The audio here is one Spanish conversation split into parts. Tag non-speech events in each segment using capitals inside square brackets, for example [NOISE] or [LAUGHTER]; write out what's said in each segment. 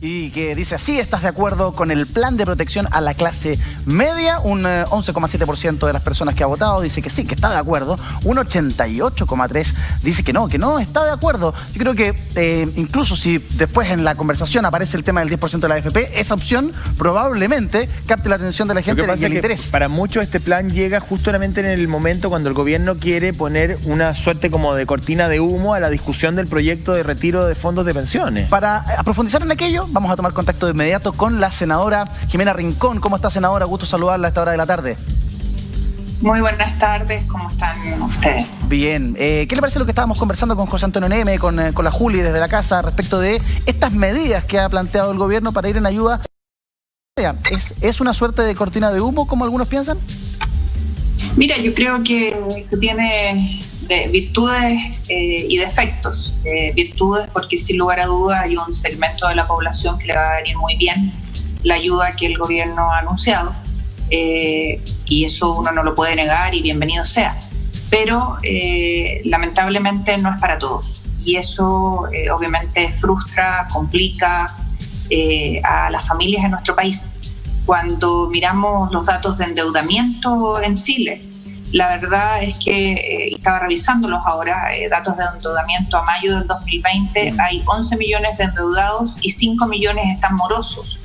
y que dice así, ¿estás de acuerdo con el plan de protección a la clase media? Un 11,7% eh, de las personas que ha votado dice que sí, que está de acuerdo. Un 88,3% dice que no, que no está de acuerdo. Yo creo que eh, incluso si después en la conversación aparece el tema del 10% de la AFP, esa opción probablemente capte la atención de la gente y el interés. Para muchos este plan llega justamente en el momento cuando el gobierno quiere poner una suerte como de cortina de humo a la discusión del proyecto de retiro de fondos de pensiones. Para profundizar en aquello, vamos a tomar contacto de inmediato con la senadora Jimena Rincón. ¿Cómo está, senadora? Gusto saludarla a esta hora de la tarde. Muy buenas tardes, ¿cómo están ustedes? Bien, eh, ¿qué le parece lo que estábamos conversando con José Antonio Neme, con, eh, con la Juli desde la casa respecto de estas medidas que ha planteado el gobierno para ir en ayuda? ¿Es, ¿Es una suerte de cortina de humo, como algunos piensan? Mira, yo creo que, tiene de virtudes eh, y defectos. Eh, virtudes porque sin lugar a dudas hay un segmento de la población que le va a venir muy bien la ayuda que el gobierno ha anunciado eh, y eso uno no lo puede negar y bienvenido sea. Pero lamentablemente no es para todos y eso obviamente frustra, complica a las familias en nuestro país. Cuando miramos los datos de endeudamiento en Chile, la verdad es que eh, estaba revisándolos ahora, eh, datos de endeudamiento a mayo del 2020, mm. hay 11 millones de endeudados y 5 millones están morosos,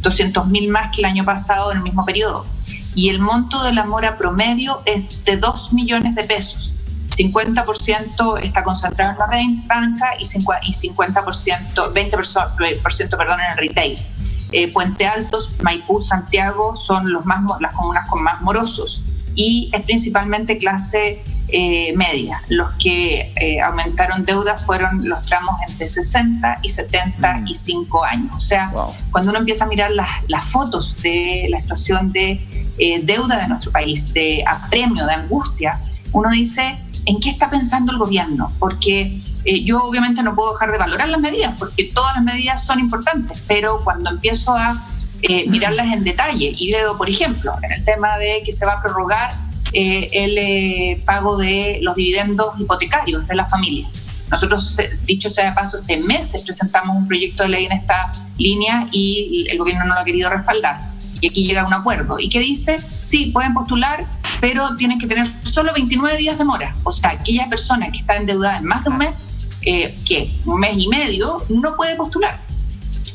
200 mil más que el año pasado en el mismo periodo. Y el monto de la mora promedio es de 2 millones de pesos. 50% está concentrado en la banca y 50%, 20% perdón, en el retail. Eh, Puente Altos, Maipú, Santiago son los más, las comunas con más morosos y es principalmente clase eh, media. Los que eh, aumentaron deuda fueron los tramos entre 60 y 75 mm. años. O sea, cuando uno empieza a mirar las, las fotos de la situación de eh, deuda de nuestro país, de apremio, de angustia, uno dice, ¿en qué está pensando el gobierno? Porque yo obviamente no puedo dejar de valorar las medidas, porque todas las medidas son importantes, pero cuando empiezo a eh, mirarlas en detalle. Y luego, por ejemplo, en el tema de que se va a prorrogar eh, el eh, pago de los dividendos hipotecarios de las familias. Nosotros, dicho sea de paso, hace meses presentamos un proyecto de ley en esta línea y el gobierno no lo ha querido respaldar. Y aquí llega un acuerdo. ¿Y qué dice? Sí, pueden postular, pero tienen que tener solo 29 días de mora. O sea, aquella persona que está endeudada en más de un mes, que un mes y medio, no puede postular.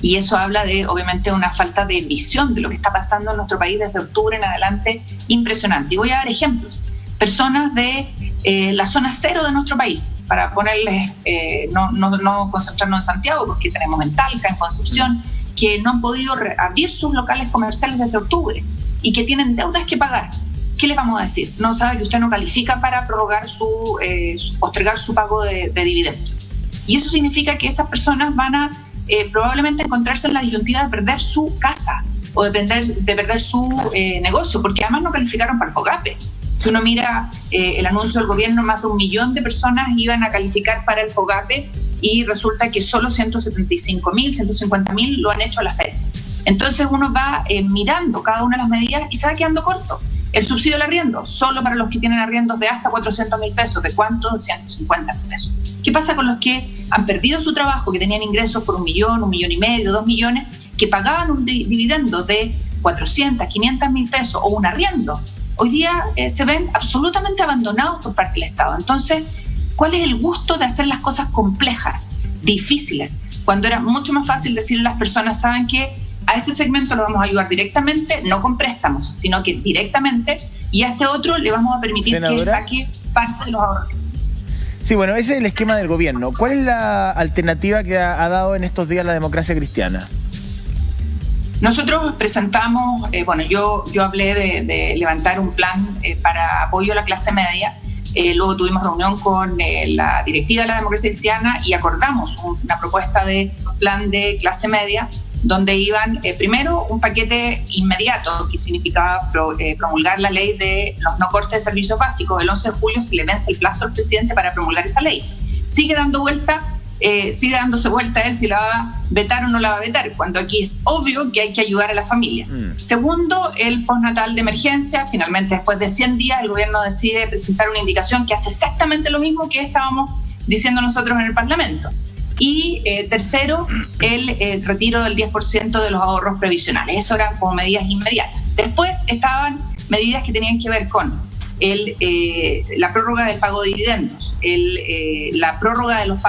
Y eso habla de, obviamente, una falta de visión de lo que está pasando en nuestro país desde octubre en adelante, impresionante. Y voy a dar ejemplos. Personas de eh, la zona cero de nuestro país, para ponerles, eh, no, no, no, concentrarnos en Santiago, porque tenemos en Talca, en Concepción, que no han podido abrir sus locales comerciales desde octubre y que tienen deudas que pagar. ¿Qué les vamos a decir? No sabe que usted no califica para prorrogar su, eh, postergar su pago de, de dividendos. Y eso significa que esas personas van a eh, probablemente encontrarse en la disyuntiva de perder su casa o de perder, de perder su eh, negocio, porque además no calificaron para el FOGAPE. Si uno mira eh, el anuncio del gobierno, más de un millón de personas iban a calificar para el FOGAPE y resulta que solo 175 mil, 150 mil lo han hecho a la fecha. Entonces uno va mirando cada una de las medidas y se va quedando corto. El subsidio del arriendo, solo para los que tienen arriendos de hasta 400 mil pesos. ¿De cuánto? De 150 mil pesos. ¿Qué pasa con los que han perdido su trabajo, que tenían ingresos por un millón, un millón y medio, dos millones, que pagaban un dividendo de 400, 500 mil pesos o un arriendo? Hoy día eh, se ven absolutamente abandonados por parte del Estado. Entonces, ¿cuál es el gusto de hacer las cosas complejas, difíciles? Cuando era mucho más fácil decirle a las personas, ¿saben que A este segmento lo vamos a ayudar directamente, no con préstamos, sino que directamente, y a este otro le vamos a permitir que saque parte de los ahorros Sí, bueno, ese es el esquema del gobierno. ¿Cuál es la alternativa que ha, dado en estos días la democracia cristiana? Nosotros presentamos, eh, bueno, yo, yo hablé de, levantar un plan eh, para apoyo a la clase media. Eh, luego tuvimos reunión con la directiva de la democracia cristiana y acordamos una propuesta de plan de clase media donde iban eh, primero un paquete inmediato que significaba eh, promulgar la ley de los no cortes de servicios básicos. El 11 de julio se le vence el plazo al presidente para promulgar esa ley. Sigue dando vuelta, eh, sigue dándose vuelta a él si la va a vetar o no la va a vetar, cuando aquí es obvio que hay que ayudar a las familias. Mm. Segundo, el postnatal de emergencia. Finalmente, después de 100 días, el gobierno decide presentar una indicación que hace exactamente lo mismo que estábamos diciendo nosotros en el Parlamento Y eh, tercero, el retiro del 10% de los ahorros previsionales. Eso eran como medidas inmediatas. Después estaban medidas que tenían que ver con el, la prórroga del pago de dividendos, el, la prórroga de los,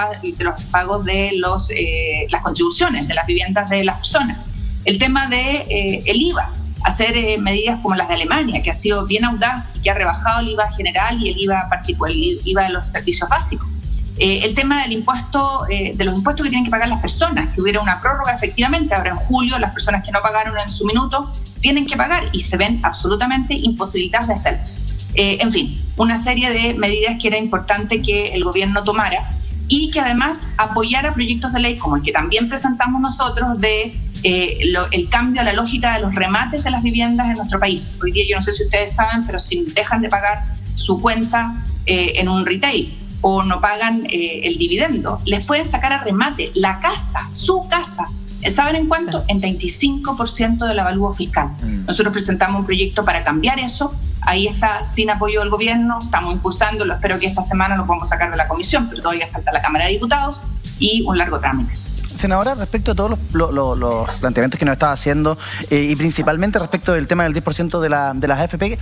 pagos de los, las contribuciones de las viviendas de las personas, el tema de el IVA, hacer eh, medidas como las de Alemania, que ha sido bien audaz y que ha rebajado el IVA general y el IVA particular, el IVA de los servicios básicos. Eh, el tema del impuesto, eh, de los impuestos que tienen que pagar las personas, que hubiera una prórroga efectivamente, ahora en julio las personas que no pagaron en su minuto tienen que pagar y se ven absolutamente imposibilitadas de hacerlo. en fin, una serie de medidas que era importante que el gobierno tomara y que además apoyara proyectos de ley como el que también presentamos nosotros de eh, el cambio a la lógica de los remates de las viviendas en nuestro país. Hoy día yo no sé si ustedes saben, pero si dejan de pagar su cuenta eh, en un retail o no pagan eh, el dividendo, les pueden sacar a remate la casa, su casa. ¿Saben en cuánto? En 25% del avalúo fiscal. Mm. Nosotros presentamos un proyecto para cambiar eso. Ahí está sin apoyo del gobierno, estamos impulsándolo. Espero que esta semana lo podamos sacar de la comisión, pero todavía falta la Cámara de Diputados y un largo trámite senadora, respecto a todos los, planteamientos que nos estaba haciendo eh, y principalmente respecto del tema del 10% de, la, de las AFP,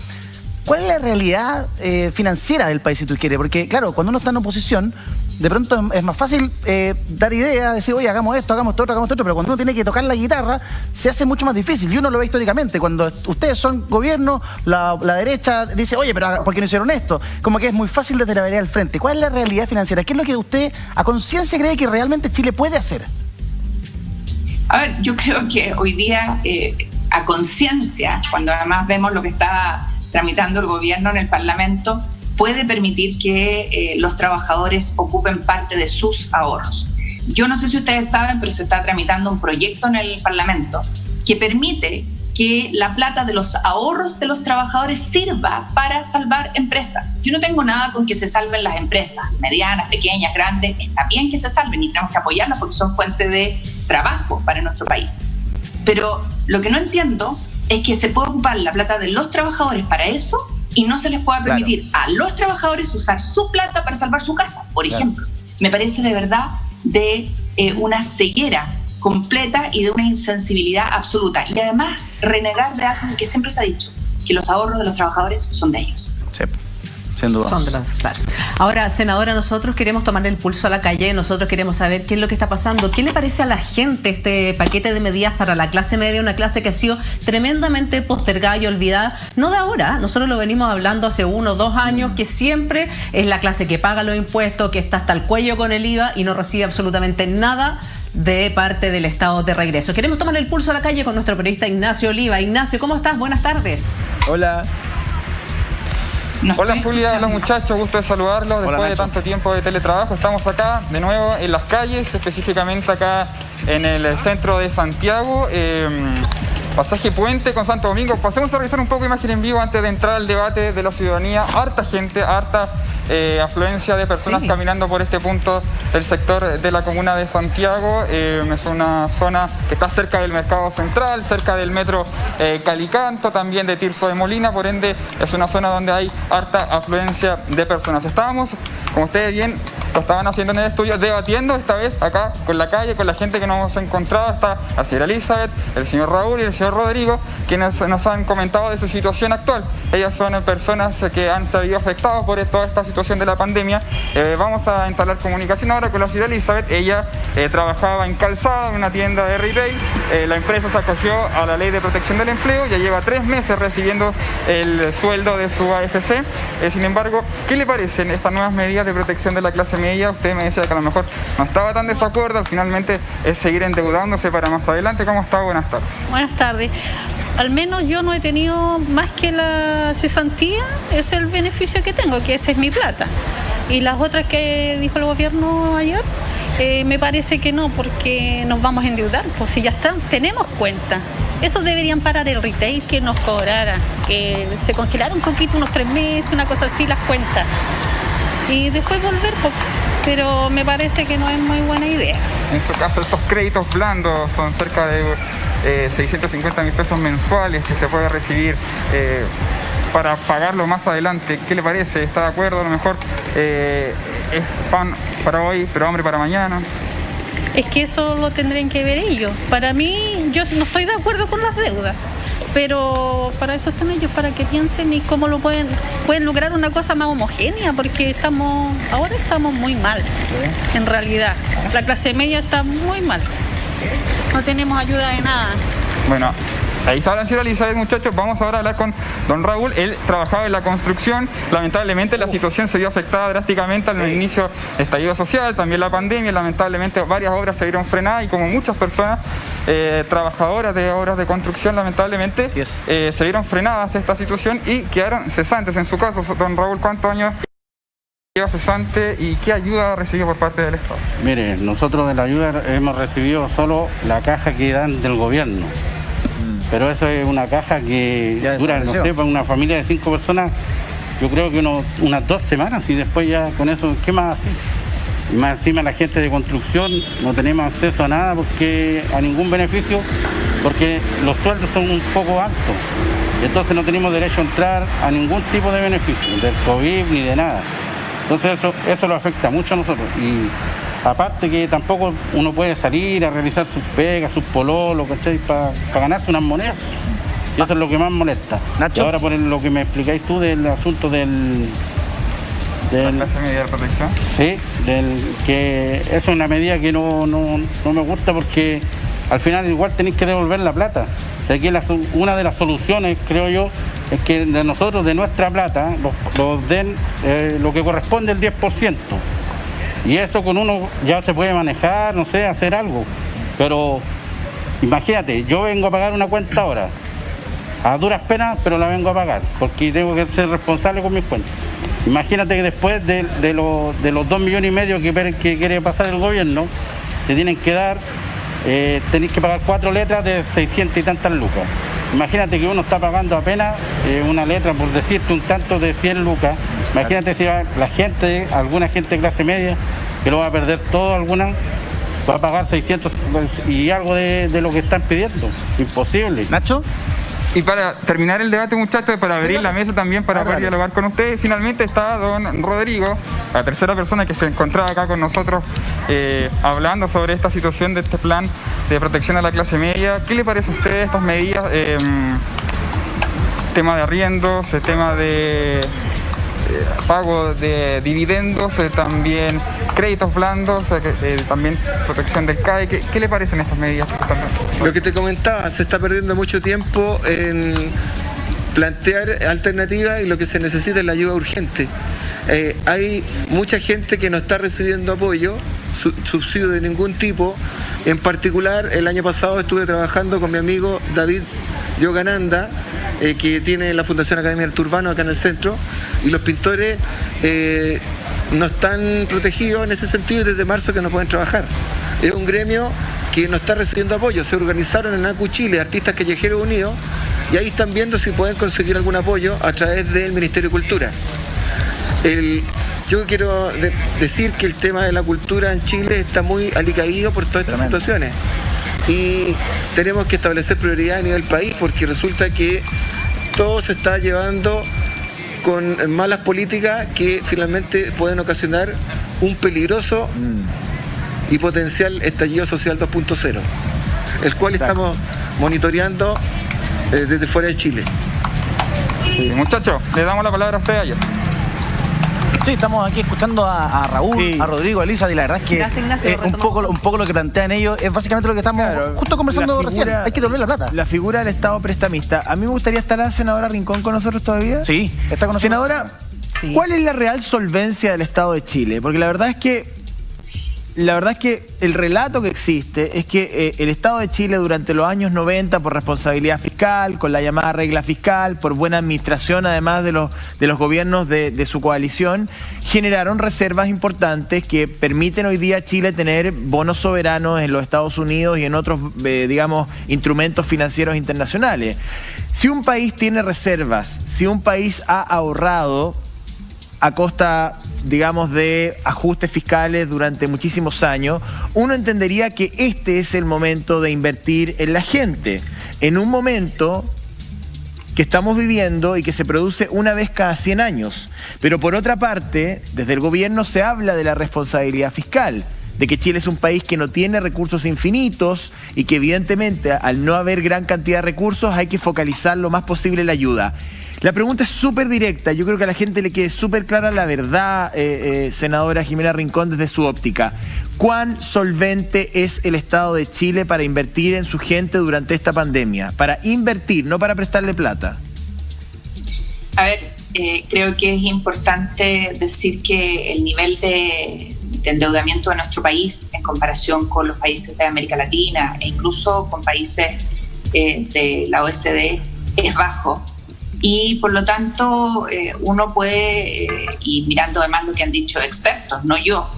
¿cuál es la realidad eh, financiera del país, si tú quieres? Porque, claro, cuando uno está en oposición, de pronto es más fácil eh, dar ideas, decir, oye, hagamos esto, hagamos esto, hagamos esto, pero cuando uno tiene que tocar la guitarra, se hace mucho más difícil. Y uno lo ve históricamente. Cuando ustedes son gobierno, la, derecha dice, oye, pero ¿por qué no hicieron esto? Como que es muy fácil desde la vereda al frente. ¿Cuál es la realidad financiera? ¿Qué es lo que usted a conciencia cree que realmente Chile puede hacer? A ver, yo creo que hoy día, eh, a conciencia, cuando además vemos lo que está tramitando el gobierno en el Parlamento, puede permitir que eh, los trabajadores ocupen parte de sus ahorros. Yo no sé si ustedes saben, pero se está tramitando un proyecto en el Parlamento que permite que la plata de los ahorros de los trabajadores sirva para salvar empresas. Yo no tengo nada con que se salven las empresas, medianas, pequeñas, grandes, está bien que se salven y tenemos que apoyarlas porque son fuente de trabajo para nuestro país. Pero lo que no entiendo es que se puede ocupar la plata de los trabajadores para eso y no se les pueda permitir a los trabajadores usar su plata para salvar su casa, por ejemplo. Me parece de verdad de eh, una ceguera completa y de una insensibilidad absoluta. Y además renegar de algo que siempre se ha dicho, que los ahorros de los trabajadores son de ellos. Sin duda. Son de los, claro. Ahora, senadora, nosotros queremos tomar el pulso a la calle, nosotros queremos saber qué es lo que está pasando. ¿Qué le parece a la gente este paquete de medidas para la clase media? Una clase que ha sido tremendamente postergada y olvidada. No de ahora, nosotros lo venimos hablando hace uno o dos años, que siempre es la clase que paga los impuestos, que está hasta el cuello con el IVA y no recibe absolutamente nada de parte del Estado de regreso. Queremos tomar el pulso a la calle con nuestro periodista Ignacio Oliva. Ignacio, ¿cómo estás? Buenas tardes. Hola. Hola Julia, hola muchachos, gusto de saludarlos después de tanto tiempo de teletrabajo. Estamos acá de nuevo en las calles, específicamente acá en el centro de Santiago. Em, pasaje Puente con Santo Domingo. Pasemos a revisar un poco imagen en vivo antes de entrar al debate de la ciudadanía. Harta gente, harta eh, afluencia de personas caminando por este punto del sector de la comuna de Santiago. Eh, es una zona que está cerca del mercado central, cerca del metro eh, Calicanto, también de Tirso de Molina, por ende es una zona donde hay harta afluencia de personas. Estábamos, como ustedes bien lo estaban haciendo en el estudio, debatiendo esta vez acá con la calle, con la gente que nos hemos encontrado, está la señora Elizabeth, el señor Raúl y el señor Rodrigo, quienes nos han comentado de su situación actual. Ellas son personas que han salido afectadas por toda esta situación situación de la pandemia, eh, vamos a entablar comunicación ahora con la señora Elizabeth. Ella eh, trabajaba en calzada en una tienda de retail. Eh, la empresa se acogió a la ley de protección del empleo, ya lleva tres meses recibiendo el sueldo de su AFC. sin embargo, ¿qué le parecen estas nuevas medidas de protección de la clase media? Usted me decía que a lo mejor no estaba tan desacuerdo, finalmente es seguir endeudándose para más adelante. ¿Cómo está? Buenas tardes. Buenas tardes al menos yo no he tenido más que la cesantía, es el beneficio que tengo, que esa es mi plata. Y las otras que dijo el gobierno ayer, eh, me parece que no, porque nos vamos a endeudar, pues si ya están, tenemos cuenta. Eso deberían parar el retail que nos cobrara, que se congelara un poquito, unos tres meses, una cosa así, las cuentas. Y después volver, pues, pero me parece que no es muy buena idea. En su caso, esos créditos blandos son cerca de 650 eh, mil pesos mensuales que se puede recibir eh, para pagarlo más adelante. ¿Qué le parece? ¿Está de acuerdo? A lo mejor eh, es pan para hoy, pero hambre para mañana. es que eso lo tendrían que ver ellos. Para mí, yo no estoy de acuerdo con las deudas, pero para eso están ellos, para que piensen y cómo lo pueden, pueden lograr una cosa más homogénea, porque estamos, ahora estamos muy mal, en realidad. La clase media está muy mal. No tenemos ayuda de nada. Bueno, Ahí está la señora Elizabeth, muchachos. Vamos ahora a hablar con don Raúl. Él trabajaba en la construcción. Lamentablemente la situación se vio afectada drásticamente al inicio del estallido social, también la pandemia. Lamentablemente varias obras se vieron frenadas y como muchas personas eh, trabajadoras de obras de construcción, lamentablemente, eh, se vieron frenadas esta situación y quedaron cesantes. En su caso, don Raúl, ¿cuántos años lleva cesante y qué ayuda ha recibido por parte del Estado? Mire, nosotros de la ayuda hemos recibido solo la caja que dan del gobierno. Pero eso es una caja que dura, no sé, para una familia de cinco personas, yo creo que unas dos semanas y después ya con eso, ¿qué más hace? Y más encima la gente de construcción no tenemos acceso a nada porque a ningún beneficio porque los sueldos son un poco altos. Entonces no tenemos derecho a entrar a ningún tipo de beneficio, del COVID ni de nada. Entonces eso, eso lo afecta mucho a nosotros. Y Aparte que tampoco uno puede salir a realizar sus pegas, sus pololos, ¿cachai? Para ganarse unas monedas. Y eso es lo que más molesta. Y ahora por lo que me explicáis tú del asunto del... del ¿La medida de protección? Sí, del, que eso es una medida que no, me gusta porque al final igual tenéis que devolver la plata. aquí una de las soluciones, creo yo, es que de nosotros, de nuestra plata, los, den eh, lo que corresponde el 10%. Y eso con uno ya se puede manejar, no sé, hacer algo. Pero imagínate, yo vengo a pagar una cuenta ahora, a duras penas, pero la vengo a pagar, porque tengo que ser responsable con mis cuentas. Imagínate que después de, los dos millones y medio que, que, quiere pasar el gobierno, te tienen que dar, eh, tenéis que pagar cuatro letras de 600 y tantas lucas. Imagínate que uno está pagando apenas eh, una letra, por decirte, un tanto de 100 lucas, Imagínate si la gente, alguna gente de clase media, que lo va a perder todo, alguna, va a pagar 600 y algo de, lo que están pidiendo. Imposible. Nacho. Y para terminar el debate, muchachos, para abrir la mesa también para poder dialogar con ustedes, finalmente está don Rodrigo, la tercera persona que se encontraba acá con nosotros eh, hablando sobre esta situación de este plan de protección a la clase media. ¿Qué le parece a usted estas medidas? Eh, tema de arriendos, el tema de eh, pago de dividendos, eh, también créditos blandos, eh, también protección del CAE. ¿Qué, le parecen estas medidas? Lo que te comentaba, se está perdiendo mucho tiempo en plantear alternativas y lo que se necesita es la ayuda urgente. hay mucha gente que no está recibiendo apoyo, subsidio de ningún tipo. En particular, el año pasado estuve trabajando con mi amigo David Yogananda, eh, que tiene la Fundación Academia del Turbano acá en el centro, y los pintores eh, no están protegidos en ese sentido desde marzo que no pueden trabajar. Es un gremio que no está recibiendo apoyo. Se organizaron en ACU Chile, Artistas Callejeros Unidos, y ahí están viendo si pueden conseguir algún apoyo a través del Ministerio de Cultura. yo quiero decir que el tema de la cultura en Chile está muy alicaído por todas estas situaciones y tenemos que establecer prioridad a nivel país porque resulta que todo se está llevando con malas políticas que finalmente pueden ocasionar un peligroso y potencial estallido social 2.0, el cual estamos monitoreando eh, desde fuera de Chile. muchachos, le damos la palabra a usted ayer. Sí, estamos aquí escuchando a, Raúl, a Rodrigo, a Elisa, y la verdad es que eh, un, poco, un poco lo que plantean ellos es básicamente lo que estamos justo conversando recién. Hay que devolver la plata. La figura del Estado prestamista. A mí me gustaría estar la senadora Rincón con nosotros todavía. Sí, está con nosotros. Senadora, ¿cuál es la real solvencia del Estado de Chile? Porque la verdad es que la verdad es que el relato que existe es que eh, el Estado de Chile durante los años 90, por responsabilidad fiscal, con la llamada regla fiscal, por buena administración además de los, de los gobiernos de, su coalición, generaron reservas importantes que permiten hoy día a Chile tener bonos soberanos en los Estados Unidos y en otros, eh, digamos, instrumentos financieros internacionales. Si un país tiene reservas, si un país ha ahorrado a costa digamos, de ajustes fiscales durante muchísimos años, uno entendería que este es el momento de invertir en la gente, en un momento que estamos viviendo y que se produce una vez cada 100 años. Pero por otra parte, desde el gobierno se habla de la responsabilidad fiscal. de que Chile es un país que no tiene recursos infinitos y que evidentemente al no haber gran cantidad de recursos hay que focalizar lo más posible la ayuda. La pregunta es súper directa, yo creo que a la gente le quede súper clara la verdad, eh, eh, senadora Jimena Rincón, desde su óptica. ¿Cuán solvente es el Estado de Chile para invertir en su gente durante esta pandemia? Para invertir, no para prestarle plata. A ver, eh, creo que es importante decir que el nivel de, endeudamiento de nuestro país en comparación con los países de América Latina e incluso con países eh, de la OSD es bajo. Y por lo tanto, eh, uno puede, y mirando además lo que han dicho expertos, no yo,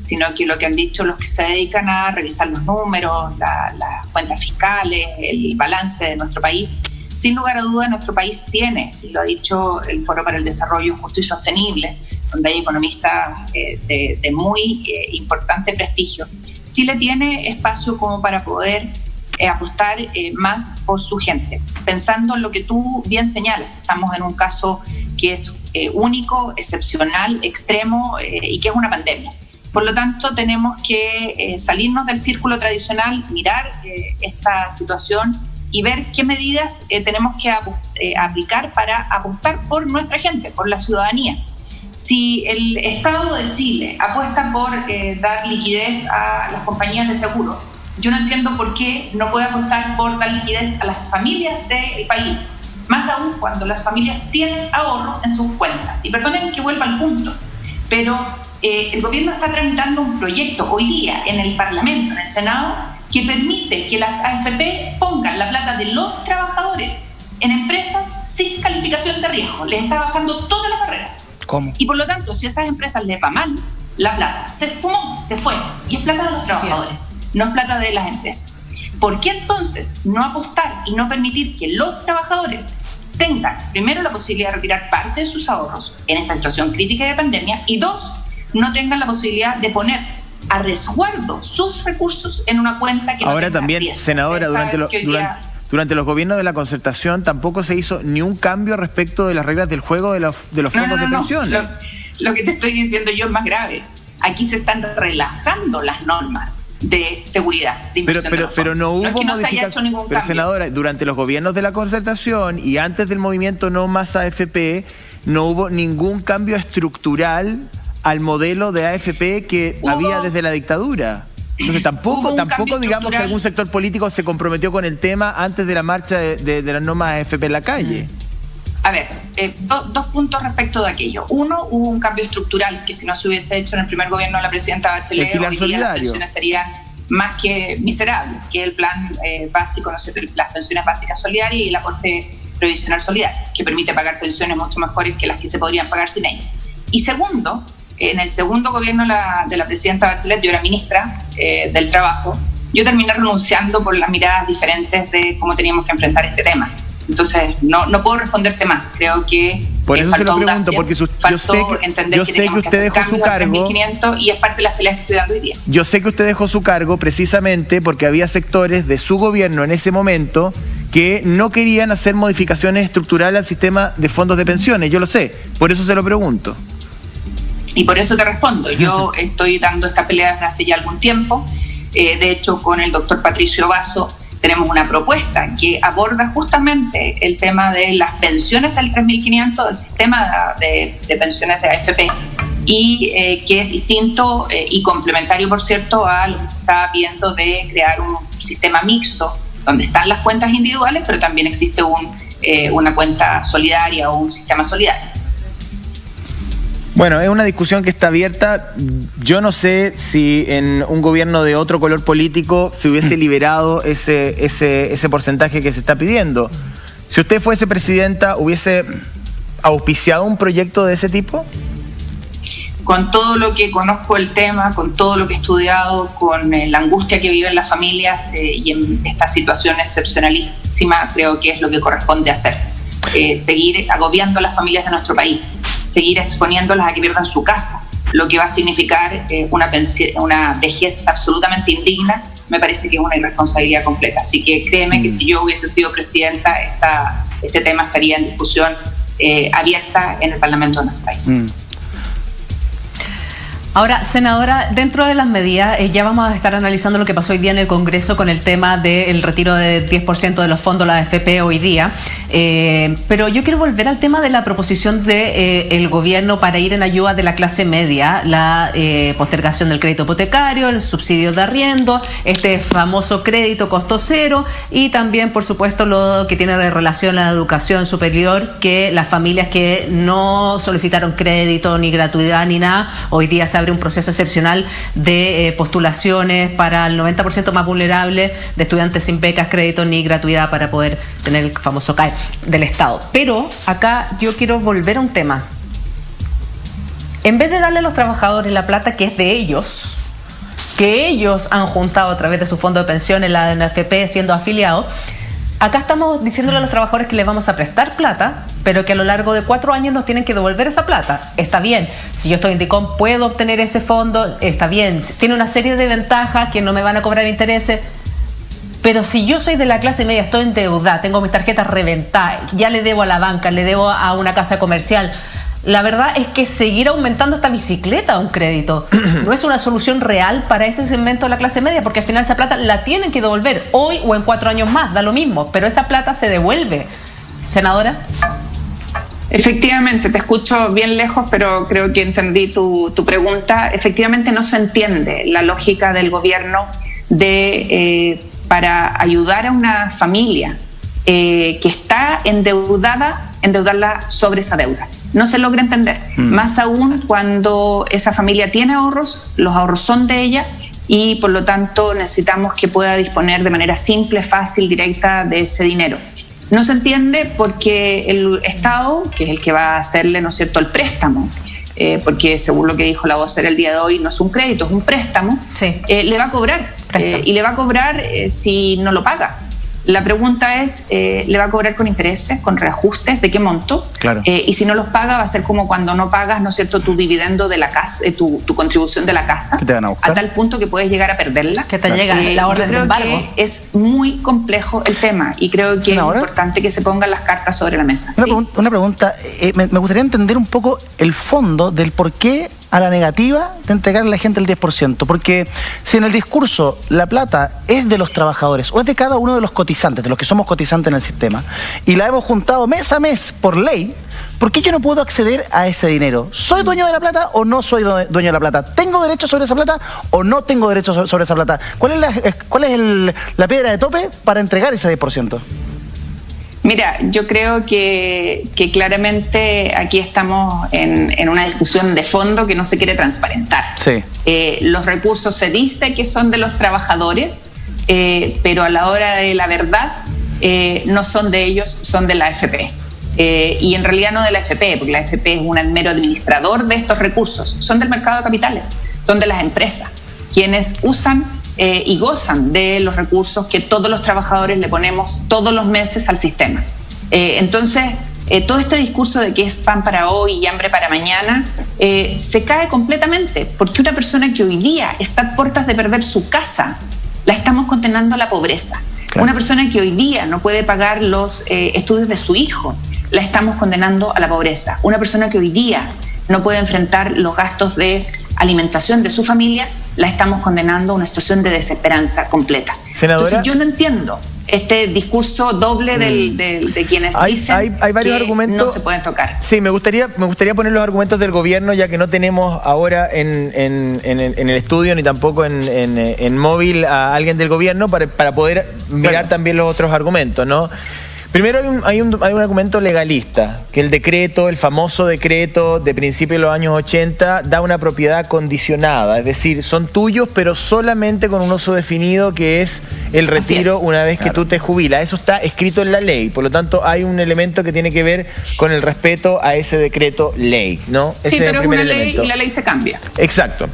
sino que lo que han dicho los que se dedican a revisar los números, las cuentas fiscales, el balance de nuestro país, sin lugar a duda nuestro país tiene, y lo ha dicho el Foro para el Desarrollo Justo y Sostenible, donde hay economistas eh, de, muy eh, importante prestigio. Chile tiene espacio como para poder eh, apostar más por su gente. Pensando en lo que tú bien señalas, estamos en un caso que es único, excepcional, extremo y que es una pandemia. Por lo tanto, tenemos que salirnos del círculo tradicional, mirar esta situación y ver qué medidas eh, tenemos que eh, aplicar para apostar por nuestra gente, por la ciudadanía. Si el Estado de Chile apuesta por eh, dar liquidez a las compañías de seguro, yo no entiendo por qué no puede apostar por dar liquidez a las familias del país, más aún cuando las familias tienen ahorro en sus cuentas. Y perdonen que vuelva al punto, pero el gobierno está tramitando un proyecto hoy día en el Parlamento, en el Senado, que permite que las AFP pongan la plata de los trabajadores en empresas sin calificación de riesgo. Les está bajando todas las barreras. ¿Cómo? Y por lo tanto, si a esas empresas les va mal, la plata se esfumó, se fue. Y es plata de los trabajadores, no es plata de las empresas. ¿Por qué entonces no apostar y no permitir que los trabajadores tengan, primero, la posibilidad de retirar parte de sus ahorros en esta situación crítica de pandemia y dos, no tengan la posibilidad de poner a resguardo sus recursos en una cuenta que Ahora también, senadora, durante, durante, los gobiernos de la concertación tampoco se hizo ni un cambio respecto de las reglas del juego de los, de los fondos de pensión. Lo, que te estoy diciendo yo es más grave. Aquí se están relajando las normas de seguridad. pero, pero, pero no hubo no Pero senadora, durante los gobiernos de la concertación y antes del movimiento No Más AFP, no hubo ningún cambio estructural al modelo de AFP que había desde la dictadura. Entonces [CLEARS THROAT] tampoco, tampoco digamos que algún sector político se comprometió con el tema antes de la marcha de, las normas AFP en la calle. A ver, eh, dos puntos respecto de aquello. Uno, hubo un cambio estructural que si no se hubiese hecho en el primer gobierno de la presidenta Bachelet, hoy día las pensiones serían más que miserables, que el plan eh, básico, ¿no las pensiones básicas solidarias y el aporte previsional solidario, que permite pagar pensiones mucho mejores que las que se podrían pagar sin ellas. Y segundo, en el segundo gobierno de la presidenta Bachelet, yo era ministra eh, del Trabajo, yo terminé renunciando por las miradas diferentes de cómo teníamos que enfrentar este tema. Entonces, no, no puedo responderte más. Creo que por eso se lo pregunto, porque yo sé que, entender yo sé que, usted dejó su cargo. y es parte de las peleas que estoy dando hoy día. Yo sé que usted dejó su cargo precisamente porque había sectores de su gobierno en ese momento que no querían hacer modificaciones estructurales al sistema de fondos de pensiones. Yo lo sé, por eso se lo pregunto. Y por eso te respondo. Yo [LAUGHS] estoy dando esta pelea desde hace ya algún tiempo. Eh, de hecho, con el doctor Patricio Vaso tenemos una propuesta que aborda justamente el tema de las pensiones del 3.500, del sistema de, pensiones de AFP, y eh, que es distinto eh, y complementario, por cierto, a lo que se está viendo de crear un sistema mixto, donde están las cuentas individuales, pero también existe un, una cuenta solidaria o un sistema solidario. Bueno, es una discusión que está abierta. Yo no sé si en un gobierno de otro color político se hubiese [CLEARS THROAT] liberado ese, ese, ese porcentaje que se está pidiendo. Si usted fuese presidenta, ¿hubiese auspiciado un proyecto de ese tipo? Con todo lo que conozco el tema, con todo lo que he estudiado, con eh, la angustia que viven las familias eh, y en esta situación excepcionalísima, creo que es lo que corresponde hacer. Eh, seguir agobiando a las familias de nuestro país seguir exponiéndolas a que pierdan su casa, lo que va a significar eh, una, una vejez absolutamente indigna, me parece que es una irresponsabilidad completa. Así que créeme que mm. si yo hubiese sido presidenta, esta, este tema estaría en discusión eh, abierta en el Parlamento de nuestro país. Mm. Ahora, senadora, dentro de las medidas, eh, ya vamos a estar analizando lo que pasó hoy día en el Congreso con el tema del retiro del 10% de los fondos, la AFP hoy día. Eh, pero yo quiero volver al tema de la proposición del de, eh, gobierno para ir en ayuda de la clase media, la postergación del crédito hipotecario, el subsidio de arriendo, este famoso crédito costo cero y también, por supuesto, lo que tiene de relación a la educación superior, que las familias que no solicitaron crédito ni gratuidad ni nada, hoy día se un proceso excepcional de eh, postulaciones para el 90% más vulnerable de estudiantes sin becas, crédito ni gratuidad para poder tener el famoso CAE del Estado. Pero acá yo quiero volver a un tema. En vez de darle a los trabajadores la plata que es de ellos, que ellos han juntado a través de su fondo de pensiones, la NFP, siendo afiliados, Acá estamos diciéndole a los trabajadores que les vamos a prestar plata, pero que a lo largo de cuatro años nos tienen que devolver esa plata. Está bien, si yo estoy en DICOM puedo obtener ese fondo, está bien. Tiene una serie de ventajas que no me van a cobrar intereses. Pero si yo soy de la clase media, estoy en deuda, tengo mis tarjetas reventadas, ya le debo a la banca, le debo a una casa comercial, la verdad es que seguir aumentando esta bicicleta a un crédito [CLEARS THROAT] no es una solución real para ese segmento de la clase media, porque al final esa plata la tienen que devolver hoy o en cuatro años más, da lo mismo, pero esa plata se devuelve. Senadora. Efectivamente, te escucho bien lejos, pero creo que entendí tu, pregunta. Efectivamente no se entiende la lógica del gobierno de eh, para ayudar a una familia eh, que está endeudada, endeudarla sobre esa deuda no se logra entender. Mm. Más aún cuando esa familia tiene ahorros, los ahorros son de ella y por lo tanto necesitamos que pueda disponer de manera simple, fácil, directa de ese dinero. No se entiende porque el Estado, que es el que va a hacerle, ¿no es cierto?, el préstamo, eh, porque según lo que dijo la voz el día de hoy, no es un crédito, es un préstamo, eh, le va a cobrar. Eh, y le va a cobrar si no lo paga. La pregunta es, eh, ¿le va a cobrar con intereses, con reajustes? ¿De qué monto? Claro. Eh, y si no los paga, va a ser como cuando no pagas, ¿no es cierto?, tu dividendo de la casa, eh, tu, contribución de la casa. te van a, a, tal punto que puedes llegar a perderla. Que te llega la orden de embargo. Que es muy complejo el tema y creo que es importante que se pongan las cartas sobre la mesa. Una, pregunta, me, me gustaría entender un poco el fondo del por qué a la negativa de entregarle a la gente el 10%. Porque si en el discurso la plata es de los trabajadores o es de cada uno de los cotizantes, de los que somos cotizantes en el sistema, y la hemos juntado mes a mes por ley, ¿por qué yo no puedo acceder a ese dinero? ¿Soy dueño de la plata o no soy dueño de la plata? ¿Tengo derecho sobre esa plata o no tengo derecho sobre esa plata? ¿Cuál es cuál es la piedra de tope para entregar ese 10%? Mira, yo creo que, claramente aquí estamos en, una discusión de fondo que no se quiere transparentar. Sí. Eh, los recursos se dice que son de los trabajadores, eh, pero a la hora de la verdad eh, no son de ellos, son de la AFP. y en realidad no de la AFP, porque la AFP es un mero administrador de estos recursos, son del mercado de capitales, son de las empresas, quienes usan eh, y gozan de los recursos que todos los trabajadores le ponemos todos los meses al sistema. Eh, entonces, eh, todo este discurso de que es pan para hoy y hambre para mañana se cae completamente, porque una persona que hoy día está a puertas de perder su casa, la estamos condenando a la pobreza. Una persona que hoy día no puede pagar los estudios de su hijo, la estamos condenando a la pobreza. Una persona que hoy día no puede enfrentar los gastos de alimentación de su familia, la estamos condenando a una situación de desesperanza completa. Entonces yo no entiendo este discurso doble mm. de quienes dicen hay, varios que argumentos, no se pueden tocar. Sí, me gustaría, me gustaría poner los argumentos del gobierno, ya que no tenemos ahora en, el estudio ni tampoco en, móvil a alguien del gobierno para, poder mirar también los otros argumentos, ¿no? Primero hay un, hay, un, argumento legalista, que el decreto, el famoso decreto de principios de los años 80, da una propiedad condicionada, es decir, son tuyos pero solamente con un uso definido que es el retiro una vez que tú te jubilas. Eso está escrito en la ley, por lo tanto hay un elemento que tiene que ver con el respeto a ese decreto ley, ¿no? Sí, pero es, una ley y la ley se cambia. Exacto.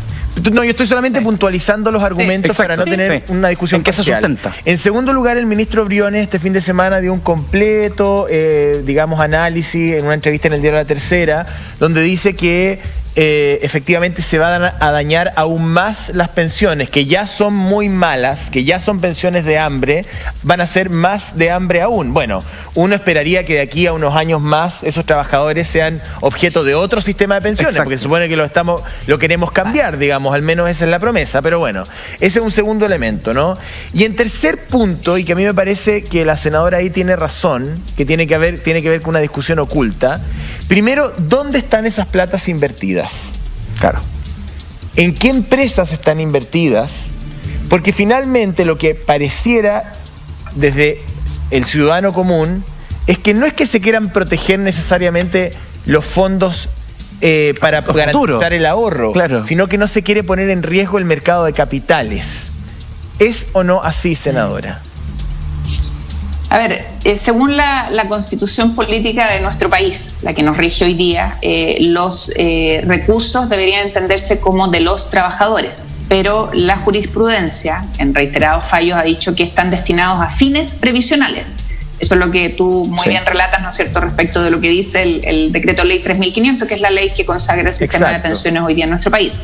No, yo estoy solamente puntualizando los argumentos para no tener una discusión. ¿En qué se sustenta? En segundo lugar, el ministro Briones este fin de semana dio un completo, eh, digamos, análisis en una entrevista en el diario La Tercera, donde dice que eh, efectivamente se van a dañar aún más las pensiones, que ya son muy malas, que ya son pensiones de hambre, van a ser más de hambre aún. Bueno, uno esperaría que de aquí a unos años más esos trabajadores sean objeto de otro sistema de pensiones, porque supone que lo, estamos, lo queremos cambiar, digamos, al menos esa es la promesa, pero bueno, ese es un segundo elemento, ¿no? Y en tercer punto, y que a mí me parece que la senadora ahí tiene razón, que tiene que, haber, tiene que ver con una discusión oculta, primero, ¿dónde están esas platas invertidas? Claro. ¿En qué empresas están invertidas? Porque finalmente lo que pareciera desde el ciudadano común es que no es que se quieran proteger necesariamente los fondos eh, para garantizar el ahorro, sino que no se quiere poner en riesgo el mercado de capitales. ¿Es o no así, senadora? A ver, eh, según la, constitución política de nuestro país, la que nos rige hoy día, eh, los eh, recursos deberían entenderse como de los trabajadores, pero la jurisprudencia, en reiterados fallos, ha dicho que están destinados a fines previsionales. Eso es lo que tú muy bien relatas, ¿no es cierto?, respecto de lo que dice el, decreto ley 3500, que es la ley que consagra el sistema de pensiones hoy día en nuestro país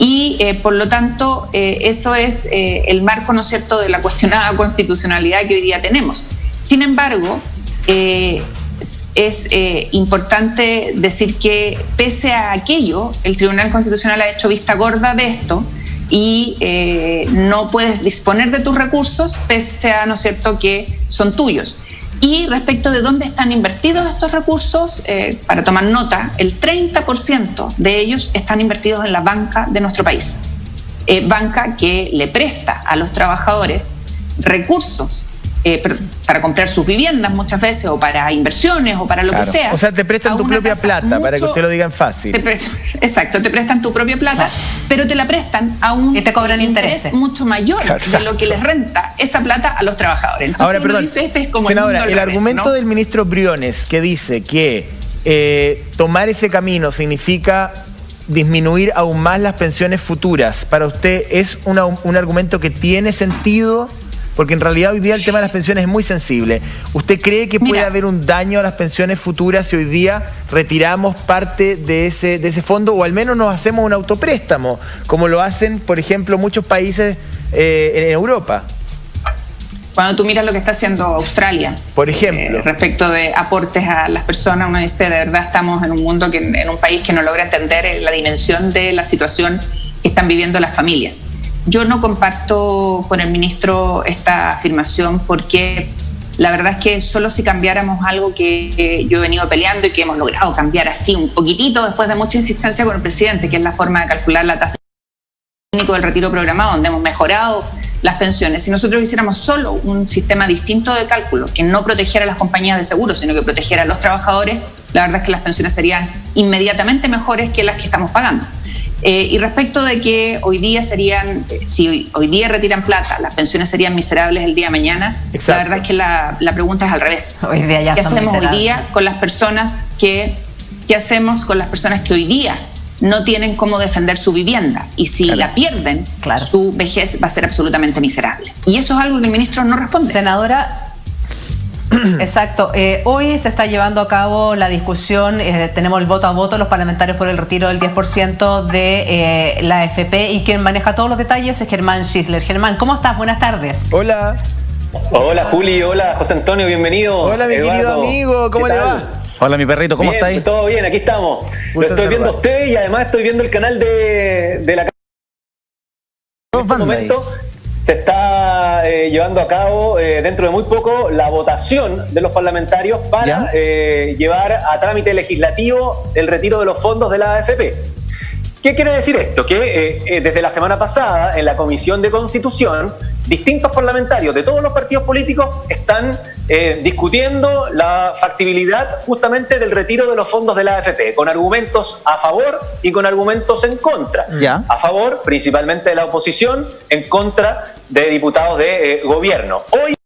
y eh, por lo tanto eh, eso es eh, el marco, ¿no de la cuestionada constitucionalidad que hoy día tenemos. Sin embargo, es importante decir que pese a aquello, el Tribunal Constitucional ha hecho vista gorda de esto y no puedes disponer de tus recursos pese a, ¿no cierto?, que son tuyos. Y respecto de dónde están invertidos estos recursos, eh, para tomar nota, el 30% de ellos están invertidos en la banca de nuestro país. Banca que le presta a los trabajadores recursos eh, para comprar sus viviendas muchas veces o para inversiones o para lo que sea. O sea, te prestan tu propia plata, para que usted lo digan fácil. [LAUGHS] exacto, te prestan tu propia plata, pero te la prestan a un y te cobran interés mucho mayor de lo que les renta esa plata a los trabajadores. Ahora, perdón, este es como senadora, el, argumento del ministro Briones que dice que eh, tomar ese camino significa disminuir aún más las pensiones futuras, ¿para usted es un argumento que tiene sentido? Porque en realidad hoy día el tema de las pensiones es muy sensible. ¿Usted cree que puede haber un daño a las pensiones futuras si hoy día retiramos parte de ese, de ese fondo o al menos nos hacemos un autopréstamo, como lo hacen, por ejemplo, muchos países eh, en Europa? Cuando tú miras lo que está haciendo Australia, por ejemplo, eh, respecto de aportes a las personas, uno dice, de verdad estamos en un mundo, que, en un país que no logra entender la dimensión de la situación que están viviendo las familias. Yo no comparto con el ministro esta afirmación porque la verdad es que solo si cambiáramos algo que, yo he venido peleando y que hemos logrado cambiar así un poquitito después de mucha insistencia con el presidente, que es la forma de calcular la tasa del retiro programado, donde hemos mejorado las pensiones. Si nosotros hiciéramos solo un sistema distinto de cálculo que no protegiera a las compañías de seguros, sino que protegiera a los trabajadores, la verdad es que las pensiones serían inmediatamente mejores que las que estamos pagando. Eh, y respecto de que hoy día serían, eh, si hoy, día retiran plata, las pensiones serían miserables el día de mañana, la verdad es que la, pregunta es al revés. [LAUGHS] Hoy día ya ¿Qué hacemos hoy día con las personas que, qué hacemos con las personas que hoy día no tienen cómo defender su vivienda y si la pierden, su vejez va a ser absolutamente miserable. Y eso es algo que el ministro no responde. Senadora, [CLEARS THROAT] Exacto. Eh, hoy se está llevando a cabo la discusión, eh, tenemos el voto a voto, los parlamentarios por el retiro del 10% de eh, la AFP y quien maneja todos los detalles es Germán Schisler. Germán, ¿cómo estás? Buenas tardes. Hola. Hola Juli, hola José Antonio, bienvenido. Hola mi querido amigo, ¿cómo le va? Hola mi perrito, ¿cómo estáis? Todo bien, aquí estamos. Lo estoy viendo a usted y además estoy viendo el canal de, de la... En este momento se está eh, llevando a cabo eh, dentro de muy poco la votación de los parlamentarios para eh, llevar a trámite legislativo el retiro de los fondos de la AFP. ¿Qué quiere decir esto? Que desde la semana pasada en la Comisión de Constitución distintos parlamentarios de todos los partidos políticos están eh, discutiendo la factibilidad justamente del retiro de los fondos de la AFP, con argumentos a favor y con argumentos en contra. A favor, principalmente de la oposición, en contra de diputados de eh, gobierno. Hoy, el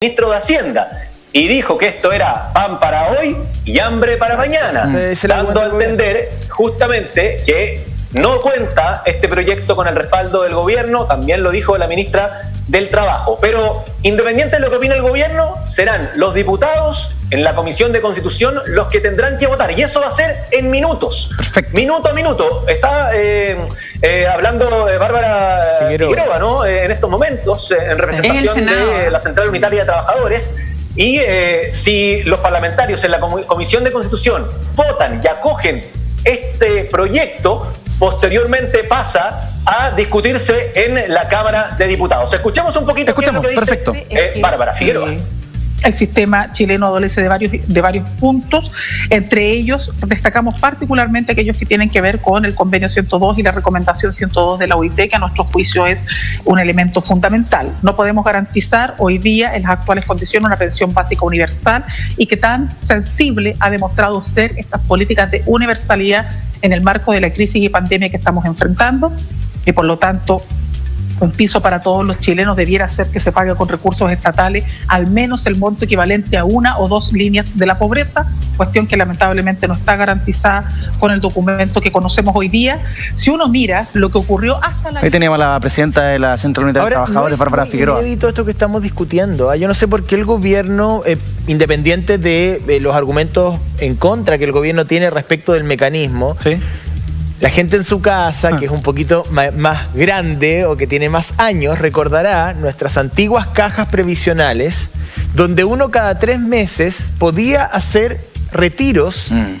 ministro de Hacienda y dijo que esto era pan para hoy y hambre para mañana, dando a entender justamente que no cuenta este proyecto con el respaldo del gobierno, también lo dijo la ministra del trabajo. Pero independiente de lo que opine el gobierno, serán los diputados en la Comisión de Constitución los que tendrán que votar. Y eso va a ser en minutos. Minuto a minuto. Está eh, eh, hablando de Bárbara Figueroa, ¿no? Eh, en estos momentos, en representación de la Central Unitaria de Trabajadores. Y si los parlamentarios en la Comisión de Constitución votan y acogen este proyecto, posteriormente pasa a discutirse en la Cámara de Diputados. Escuchemos un poquito Escuchemos, qué es lo que dice perfecto. Bárbara Figueroa el sistema chileno adolece de varios, de varios puntos. Entre ellos, destacamos particularmente aquellos que tienen que ver con el convenio 102 y la recomendación 102 de la OIT, que a nuestro juicio es un elemento fundamental. No podemos garantizar hoy día en las actuales condiciones una pensión básica universal y que tan sensible ha demostrado ser estas políticas de universalidad en el marco de la crisis y pandemia que estamos enfrentando. Y por lo tanto, un piso para todos los chilenos debiera ser que se pague con recursos estatales al menos el monto equivalente a una o dos líneas de la pobreza, cuestión que lamentablemente no está garantizada con el documento que conocemos hoy día. Si uno mira lo que ocurrió hasta la... Ahí teníamos a la presidenta de la Central Unidad de Trabajadores, Bárbara Figueroa. esto que estamos discutiendo. ¿ah? Yo no sé por qué el gobierno, eh, independiente de los argumentos en contra que el gobierno tiene respecto del mecanismo, ¿Sí? La gente en su casa, que es un poquito más grande o que tiene más años, recordará nuestras antiguas cajas previsionales, donde uno cada tres meses podía hacer retiros mm.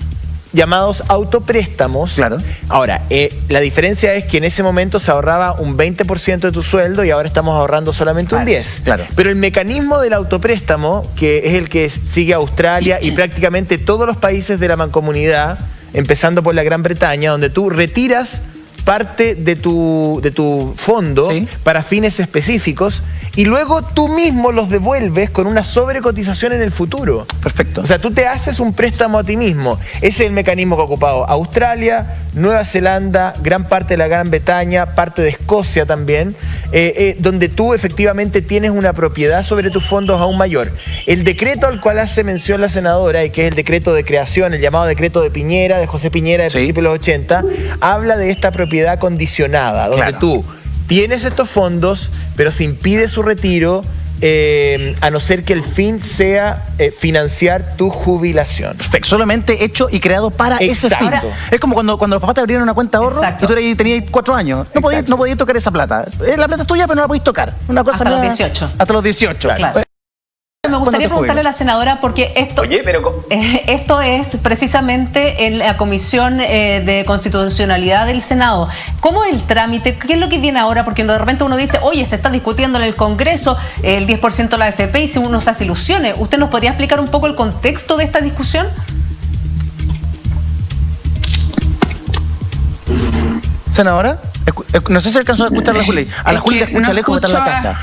llamados autopréstamos. Claro. Ahora, eh, la diferencia es que en ese momento se ahorraba un 20% de tu sueldo y ahora estamos ahorrando solamente un 10%. Claro. Pero el mecanismo del autopréstamo, que es el que sigue Australia y [CLEARS THROAT] prácticamente todos los países de la mancomunidad, empezando por la Gran Bretaña, donde tú retiras parte de tu, de tu fondo para fines específicos y luego tú mismo los devuelves con una sobrecotización en el futuro. Perfecto. O sea, tú te haces un préstamo a ti mismo. Ese es el mecanismo que ha ocupado Australia, Nueva Zelanda, gran parte de la Gran Bretaña, parte de Escocia también, eh, eh, donde tú efectivamente tienes una propiedad sobre tus fondos aún mayor. El decreto al cual hace mención la senadora, y que es el decreto de creación, el llamado decreto de Piñera, de José Piñera de principios de los 80, habla de esta propiedad condicionada, donde tú tienes estos fondos, pero se impide su retiro eh, a no ser que el fin sea eh, financiar tu jubilación. Perfecto, solamente hecho y creado para ese fin. Es como cuando, cuando los papás te abrieron una cuenta de ahorro y tú tenías cuatro años. No podías, no podías tocar esa plata. Eh, la plata es tuya, pero no la podías tocar. Una cosa hasta los 18. Hasta los 18. Claro. Me gustaría preguntarle a la senadora porque esto, eh, esto es precisamente en la Comisión eh, de Constitucionalidad del Senado. ¿Cómo es el trámite? ¿Qué es lo que viene ahora? Porque de repente uno dice, oye, se está discutiendo en el Congreso el 10% de la AFP y si uno se hace ilusiones. ¿Usted nos podría explicar un poco el contexto de esta discusión? Senadora, no sé si alcanzó a escuchar a la Juli. A la Juli le escucha lejos, está en la casa.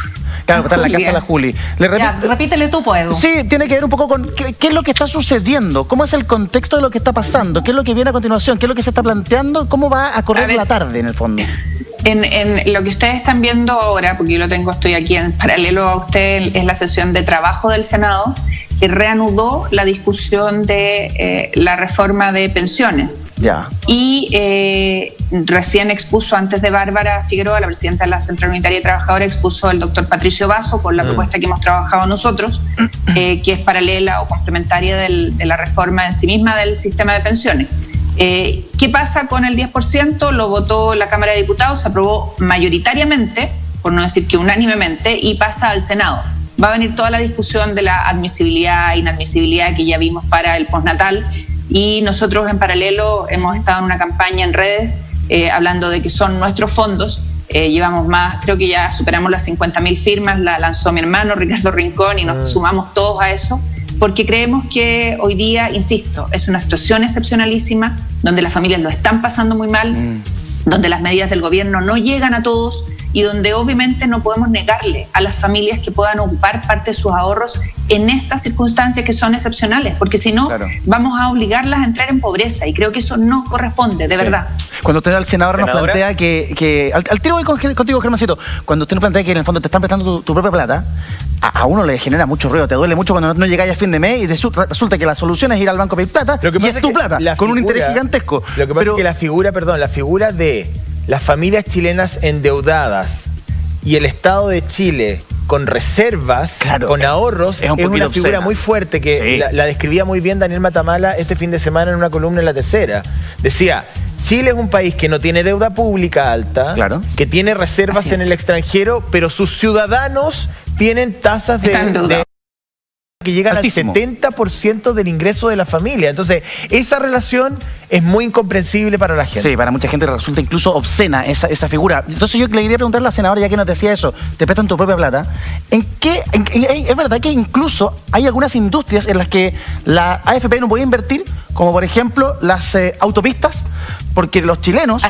Claro, está en la casa de la Juli. repítele tú, puedo. Sí, tiene que ver un poco con qué, es lo que está sucediendo, cómo es el contexto de lo que está pasando, qué es lo que viene a continuación, qué es lo que se está planteando, cómo va a correr la tarde en el fondo. En, lo que ustedes están viendo ahora, porque yo lo tengo, estoy aquí en paralelo a usted, es la sesión de trabajo del Senado, que reanudó la discusión de eh, la reforma de pensiones. Ya. Y eh, recién expuso antes de Bárbara Figueroa, la presidenta de la Central Unitaria de Trabajadores, expuso el doctor Patricio Vaso con la mm. propuesta que hemos trabajado nosotros, [CLEARS THROAT] eh, que es paralela o complementaria de la reforma en sí misma del sistema de pensiones. Eh, ¿Qué pasa con el 10%? Lo votó la Cámara de Diputados, se aprobó mayoritariamente, por no decir que unánimemente, y pasa al Senado. Va a venir toda la discusión de la admisibilidad e inadmisibilidad que ya vimos para el postnatal y nosotros en paralelo hemos estado en una campaña en redes eh, hablando de que son nuestros fondos. Eh, llevamos más, creo que ya superamos las 50.000 firmas, la lanzó mi hermano Ricardo Rincón y nos mm. sumamos todos a eso porque creemos que hoy día, insisto, es una situación excepcionalísima, donde las familias lo están pasando muy mal, mm. donde las medidas del gobierno no llegan a todos y donde obviamente no podemos negarle a las familias que puedan ocupar parte de sus ahorros en estas circunstancias que son excepcionales, porque si no, vamos a obligarlas a entrar en pobreza y creo que eso no corresponde, de verdad. Cuando usted al senador nos plantea que, al, tiro voy contigo, Germancito, cuando usted nos plantea que en el fondo te están prestando tu, propia plata, a, uno le genera mucho ruido, te duele mucho cuando no, llegáis a fin de mes y resulta que la solución es ir al banco a pedir plata lo que y es, tu plata, con un interés gigantesco. Lo que pasa es que la figura, perdón, la figura de las familias chilenas endeudadas y el Estado de Chile con reservas, con ahorros, es, una figura muy fuerte que la, describía muy bien Daniel Matamala este fin de semana en una columna en La Tercera. Decía, Chile es un país que no tiene deuda pública alta, que tiene reservas en el extranjero, pero sus ciudadanos tienen tasas de que llegan al 70% del ingreso de la familia. Entonces, esa relación es muy incomprensible para la gente. Sí, para mucha gente resulta incluso obscena esa, esa figura. Entonces yo le quería preguntar a la senadora, ya que no te decía eso, te prestan tu propia plata, ¿en qué, es verdad que incluso hay algunas industrias en las que la AFP no puede invertir, como por ejemplo las eh, autopistas, porque los chilenos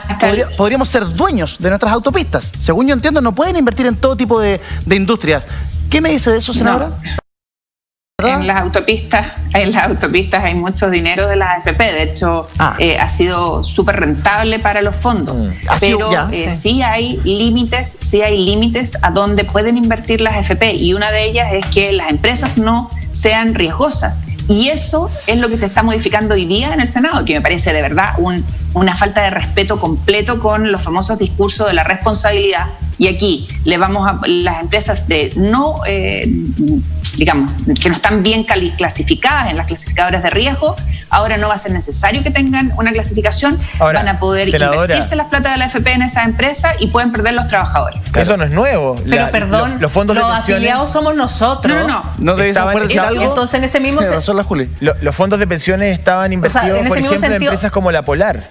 podríamos ser dueños de nuestras autopistas. Según yo entiendo, no pueden invertir en todo tipo de, industrias. ¿Qué me dice de eso, senadora? En las autopistas, en las autopistas hay mucho dinero de la AFP, de hecho ah. eh, ha sido súper rentable para los fondos, mm. pero eh, sí hay límites, sí hay límites a donde pueden invertir las AFP y una de ellas es que las empresas no sean riesgosas. Y eso es lo que se está modificando hoy día en el Senado, que me parece de verdad una falta de respeto completo con los famosos discursos de la responsabilidad y aquí le vamos a las empresas de no, eh, digamos, que no están bien clasificadas en las clasificadoras de riesgo, ahora no va a ser necesario que tengan una clasificación, van a poder invertirse las plata de la FP en esa empresa y pueden perder los trabajadores. Eso no es nuevo. Pero perdón, los, fondos afiliados somos nosotros. No, no, no. entonces en ese mismo... los fondos de pensiones estaban invertidos, por ejemplo, en empresas como la Polar,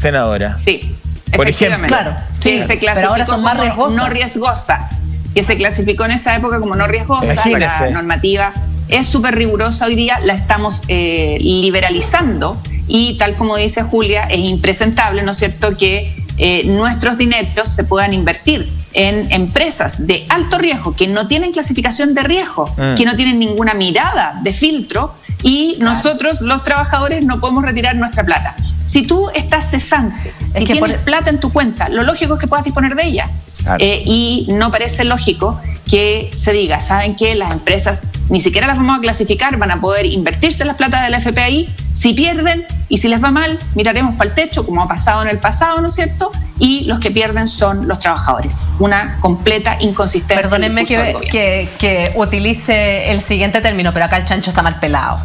senadora. Sí. Por ejemplo. Claro. Que se clasificó como no riesgosa. Que se clasificó en esa época como no riesgosa. La normativa es súper rigurosa hoy día, la estamos eh, liberalizando y tal como dice Julia, es impresentable, ¿no es cierto?, que eh, nuestros dineros se puedan invertir en empresas de alto riesgo que no tienen clasificación de riesgo, mm. que no tienen ninguna mirada de filtro y nosotros los trabajadores no podemos retirar nuestra plata. Si tú estás cesante, si que tienes plata en tu cuenta, lo lógico es que puedas disponer de ella. Eh, y no parece lógico que se diga, ¿saben qué? Las empresas ni siquiera las vamos a clasificar, van a poder invertirse las plata del FPI. Si pierden y si les va mal, miraremos para el techo, como ha pasado en el pasado, ¿no es cierto? Y los que pierden son los trabajadores. Una completa inconsistencia. Perdónenme que, que utilice el siguiente término, pero acá el chancho está mal pelado.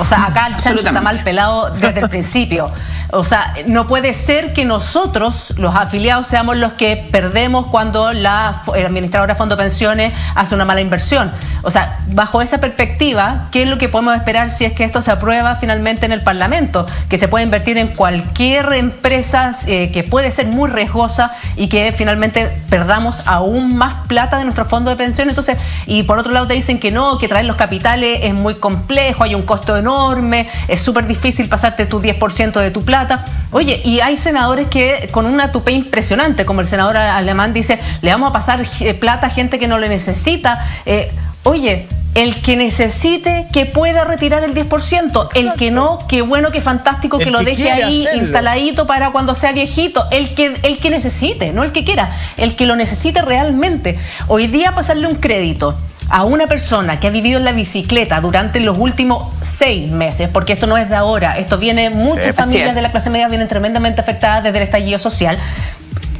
O sea, acá el chancho está mal pelado desde el principio. [LAUGHS] O sea, no puede ser que nosotros, los afiliados, seamos los que perdemos cuando la administradora de fondo de pensiones hace una mala inversión. O sea, bajo esa perspectiva, ¿qué es lo que podemos esperar si es que esto se aprueba finalmente en el Parlamento? Que se puede invertir en cualquier empresa eh, que puede ser muy riesgosa y que finalmente perdamos aún más plata de nuestro fondo de pensiones. Entonces, y por otro lado te dicen que no, que traer los capitales es muy complejo, hay un costo enorme, es súper difícil pasarte tu 10% de tu plata. Oye, y hay senadores que con una tupe impresionante, como el senador alemán dice, le vamos a pasar eh, plata a gente que no le necesita. Eh, oye, el que necesite que pueda retirar el 10%, el que no, qué bueno, qué fantástico que, lo deje ahí instaladito para cuando sea viejito, el que, el que necesite, no el que quiera, el que lo necesite realmente. Hoy día pasarle un crédito a una persona que ha vivido en la bicicleta durante los últimos seis meses, porque esto no es de ahora, esto viene, muchas familias de la clase media vienen tremendamente afectadas desde el estallido social,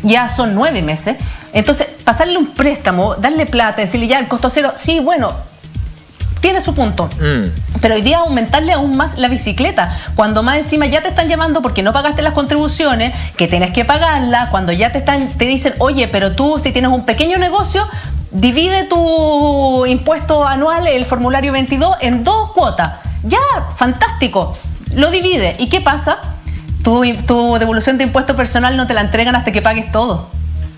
ya son nueve meses, entonces pasarle un préstamo, darle plata, decirle ya el costo cero, sí, bueno, tiene su punto. Mm. Pero hoy día aumentarle aún más la bicicleta, cuando más encima ya te están llamando porque no pagaste las contribuciones, que tienes que pagarlas, cuando ya te están, te dicen, oye, pero tú si tienes un pequeño negocio, divide tu impuesto anual, el formulario 22, en dos cuotas. Ya, fantástico. Lo divide. ¿Y qué pasa? Tu, tu devolución de impuesto personal no te la entregan hasta que pagues todo.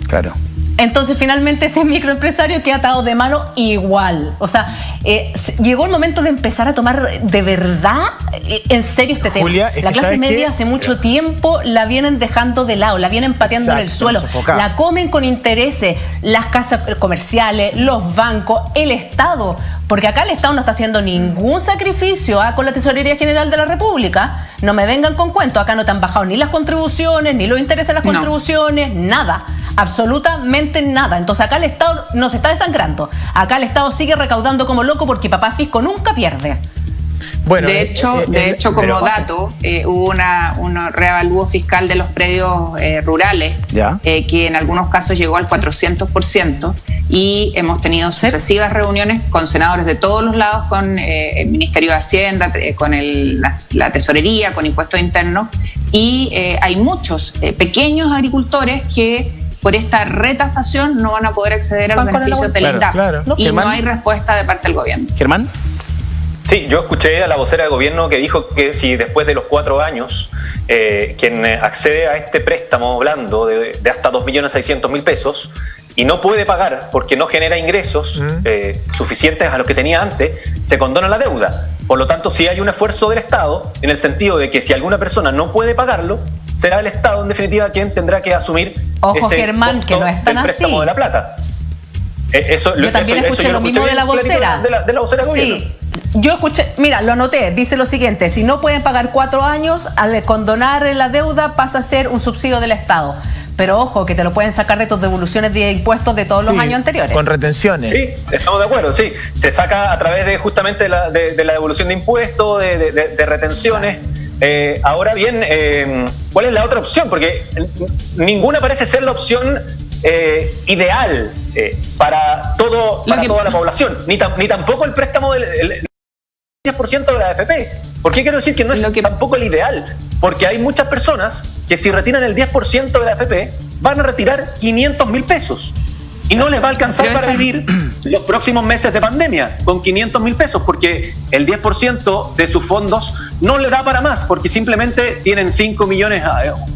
Claro. Entonces finalmente ese microempresario queda atado de mano igual. O sea, eh, llegó el momento de empezar a tomar de verdad eh, en serio este tema. la clase media hace mucho tiempo la vienen dejando de lado, la vienen pateando en el suelo, la comen con intereses las casas comerciales, los bancos, el Estado. Porque acá el Estado no está haciendo ningún sacrificio ¿ah? con la Tesorería General de la República. No me vengan con cuento, acá no te han bajado ni las contribuciones, ni los intereses de las contribuciones, nada absolutamente nada. Entonces acá el Estado nos está desangrando. Acá el Estado sigue recaudando como loco porque papá Fisco nunca pierde. Bueno, de hecho, de hecho como dato, hubo una, un reavalúo fiscal de los predios rurales, que en algunos casos llegó al 400% y hemos tenido sucesivas reuniones con senadores de todos los lados, con eh, el Ministerio de Hacienda, eh, con la, Tesorería, con impuestos internos, y eh, hay muchos pequeños agricultores que por esta retasación no van a poder acceder a los beneficios del INDAP. Y no hay respuesta de parte del gobierno. Germán. Sí, yo escuché a la vocera del gobierno que dijo que si después de los cuatro años quien accede a este préstamo blando de, de hasta 2.600.000 pesos y no puede pagar porque no genera ingresos eh, suficientes a los que tenía antes, se condona la deuda. Por lo tanto, si hay un esfuerzo del Estado en el sentido de que si alguna persona no puede pagarlo, será el Estado en definitiva quien tendrá que asumir Ojo, Germán, que no es tan préstamo de la plata. Eh, eso, yo también escuché lo mismo de la vocera. De la, vocera sí. Yo escuché, mira, lo anoté, dice lo siguiente, si no pueden pagar cuatro años, al condonar la deuda pasa a ser un subsidio del Estado. Pero ojo, que te lo pueden sacar de tus devoluciones de impuestos de todos los años anteriores. Con retenciones. Sí, estamos de acuerdo, sí. Se saca a través de justamente la, de, la devolución de impuestos, de, retenciones. Eh, ahora bien, eh, ¿cuál es la otra opción? Porque ninguna parece ser la opción eh, ideal para, todo, para toda la población, ni, ni tampoco el préstamo del 10% de la AFP. ¿Por qué quiero decir que no es tampoco el ideal? Porque hay muchas personas que si retiran el 10% de la AFP van a retirar 500 mil pesos. Y no les va a alcanzar para vivir [CLEARS THROAT] los próximos meses de pandemia con 500 mil pesos, porque el 10% de sus fondos no le da para más, porque simplemente tienen 5 millones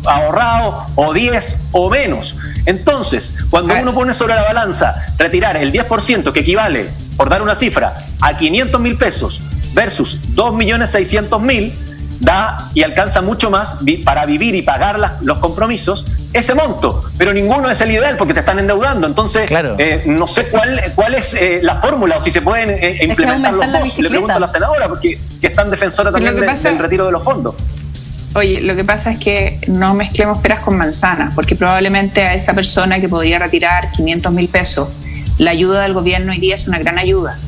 ahorrados o 10 o menos. Entonces, cuando uno pone sobre la balanza retirar el 10%, que equivale, por dar una cifra, a 500 mil pesos, versus 2.600.000 da y alcanza mucho más para vivir y pagar los compromisos ese monto, pero ninguno es el ideal porque te están endeudando. Entonces, eh, no sé cuál, cuál es eh, la fórmula o si se pueden eh, implementar los dos. Le pregunto a la senadora porque que es tan defensora también del retiro de los fondos. Oye, lo que pasa es que no mezclemos peras con manzanas, porque probablemente a esa persona que podría retirar 500 mil pesos, la ayuda del gobierno hoy día es una gran ayuda.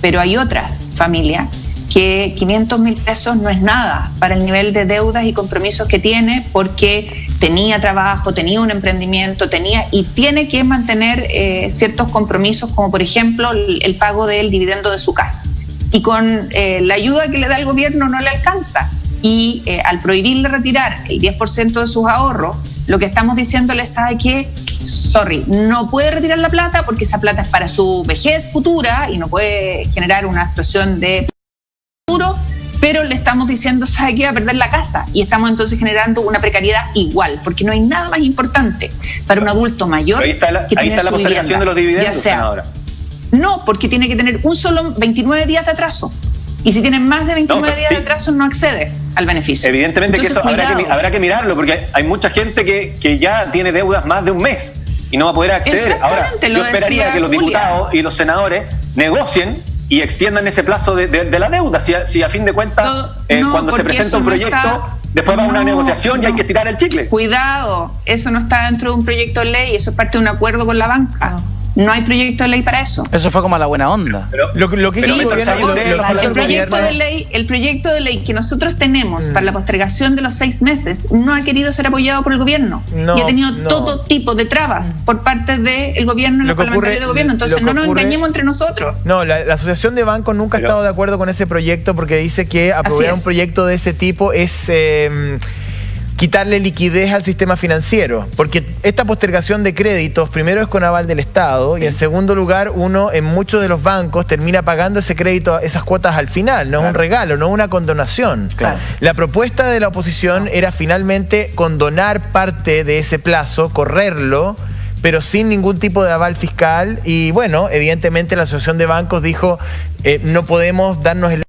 Pero hay otra familia que 500 mil pesos no es nada para el nivel de deudas y compromisos que tiene porque tenía trabajo, tenía un emprendimiento, tenía y tiene que mantener eh, ciertos compromisos como por ejemplo el, pago del dividendo de su casa. Y con eh, la ayuda que le da el gobierno no le alcanza. Y eh, al prohibirle retirar el 10% de sus ahorros, lo que estamos diciéndole sabe que, sorry, no puede retirar la plata porque esa plata es para su vejez futura y no puede generar una situación de pero le estamos diciendo, ¿sabe que va a perder la casa? Y estamos entonces generando una precariedad igual, porque no hay nada más importante para un adulto mayor ahí está la, que ahí está la postergación de los dividendos, sea, No, porque tiene que tener un solo 29 días de atraso. Y si tiene más de 29 días de atraso, no accede al beneficio. Evidentemente que eso habrá que, mirarlo, porque hay mucha gente que, que ya tiene deudas más de un mes y no va a poder acceder. Ahora, yo esperaría que los diputados y los senadores negocien y extiendan ese plazo de, la deuda. Si a, fin de cuentas, eh, cuando se presenta un proyecto, después va a una negociación y hay que tirar el chicle. Cuidado, eso no está dentro de un proyecto de ley, eso es parte de un acuerdo con la banca. No hay proyecto de ley para eso. Eso fue como a la buena onda. lo, que el, proyecto de ley, el proyecto de ley que nosotros tenemos para la mm. postergación de los seis meses no ha querido ser apoyado por el gobierno y ha tenido todo tipo de trabas por parte del gobierno y los parlamentarios del gobierno. Entonces no nos engañemos entre nosotros. No, la, Asociación de Bancos nunca ha estado de acuerdo con ese proyecto porque dice que aprobar un proyecto de ese tipo es... Eh, quitarle liquidez al sistema financiero, porque esta postergación de créditos primero es con aval del Estado y en segundo lugar uno en muchos de los bancos termina pagando ese crédito, esas cuotas al final, no es un regalo, no es una condonación. La propuesta de la oposición era finalmente condonar parte de ese plazo, correrlo, pero sin ningún tipo de aval fiscal y bueno, evidentemente la Asociación de Bancos dijo eh, no podemos darnos el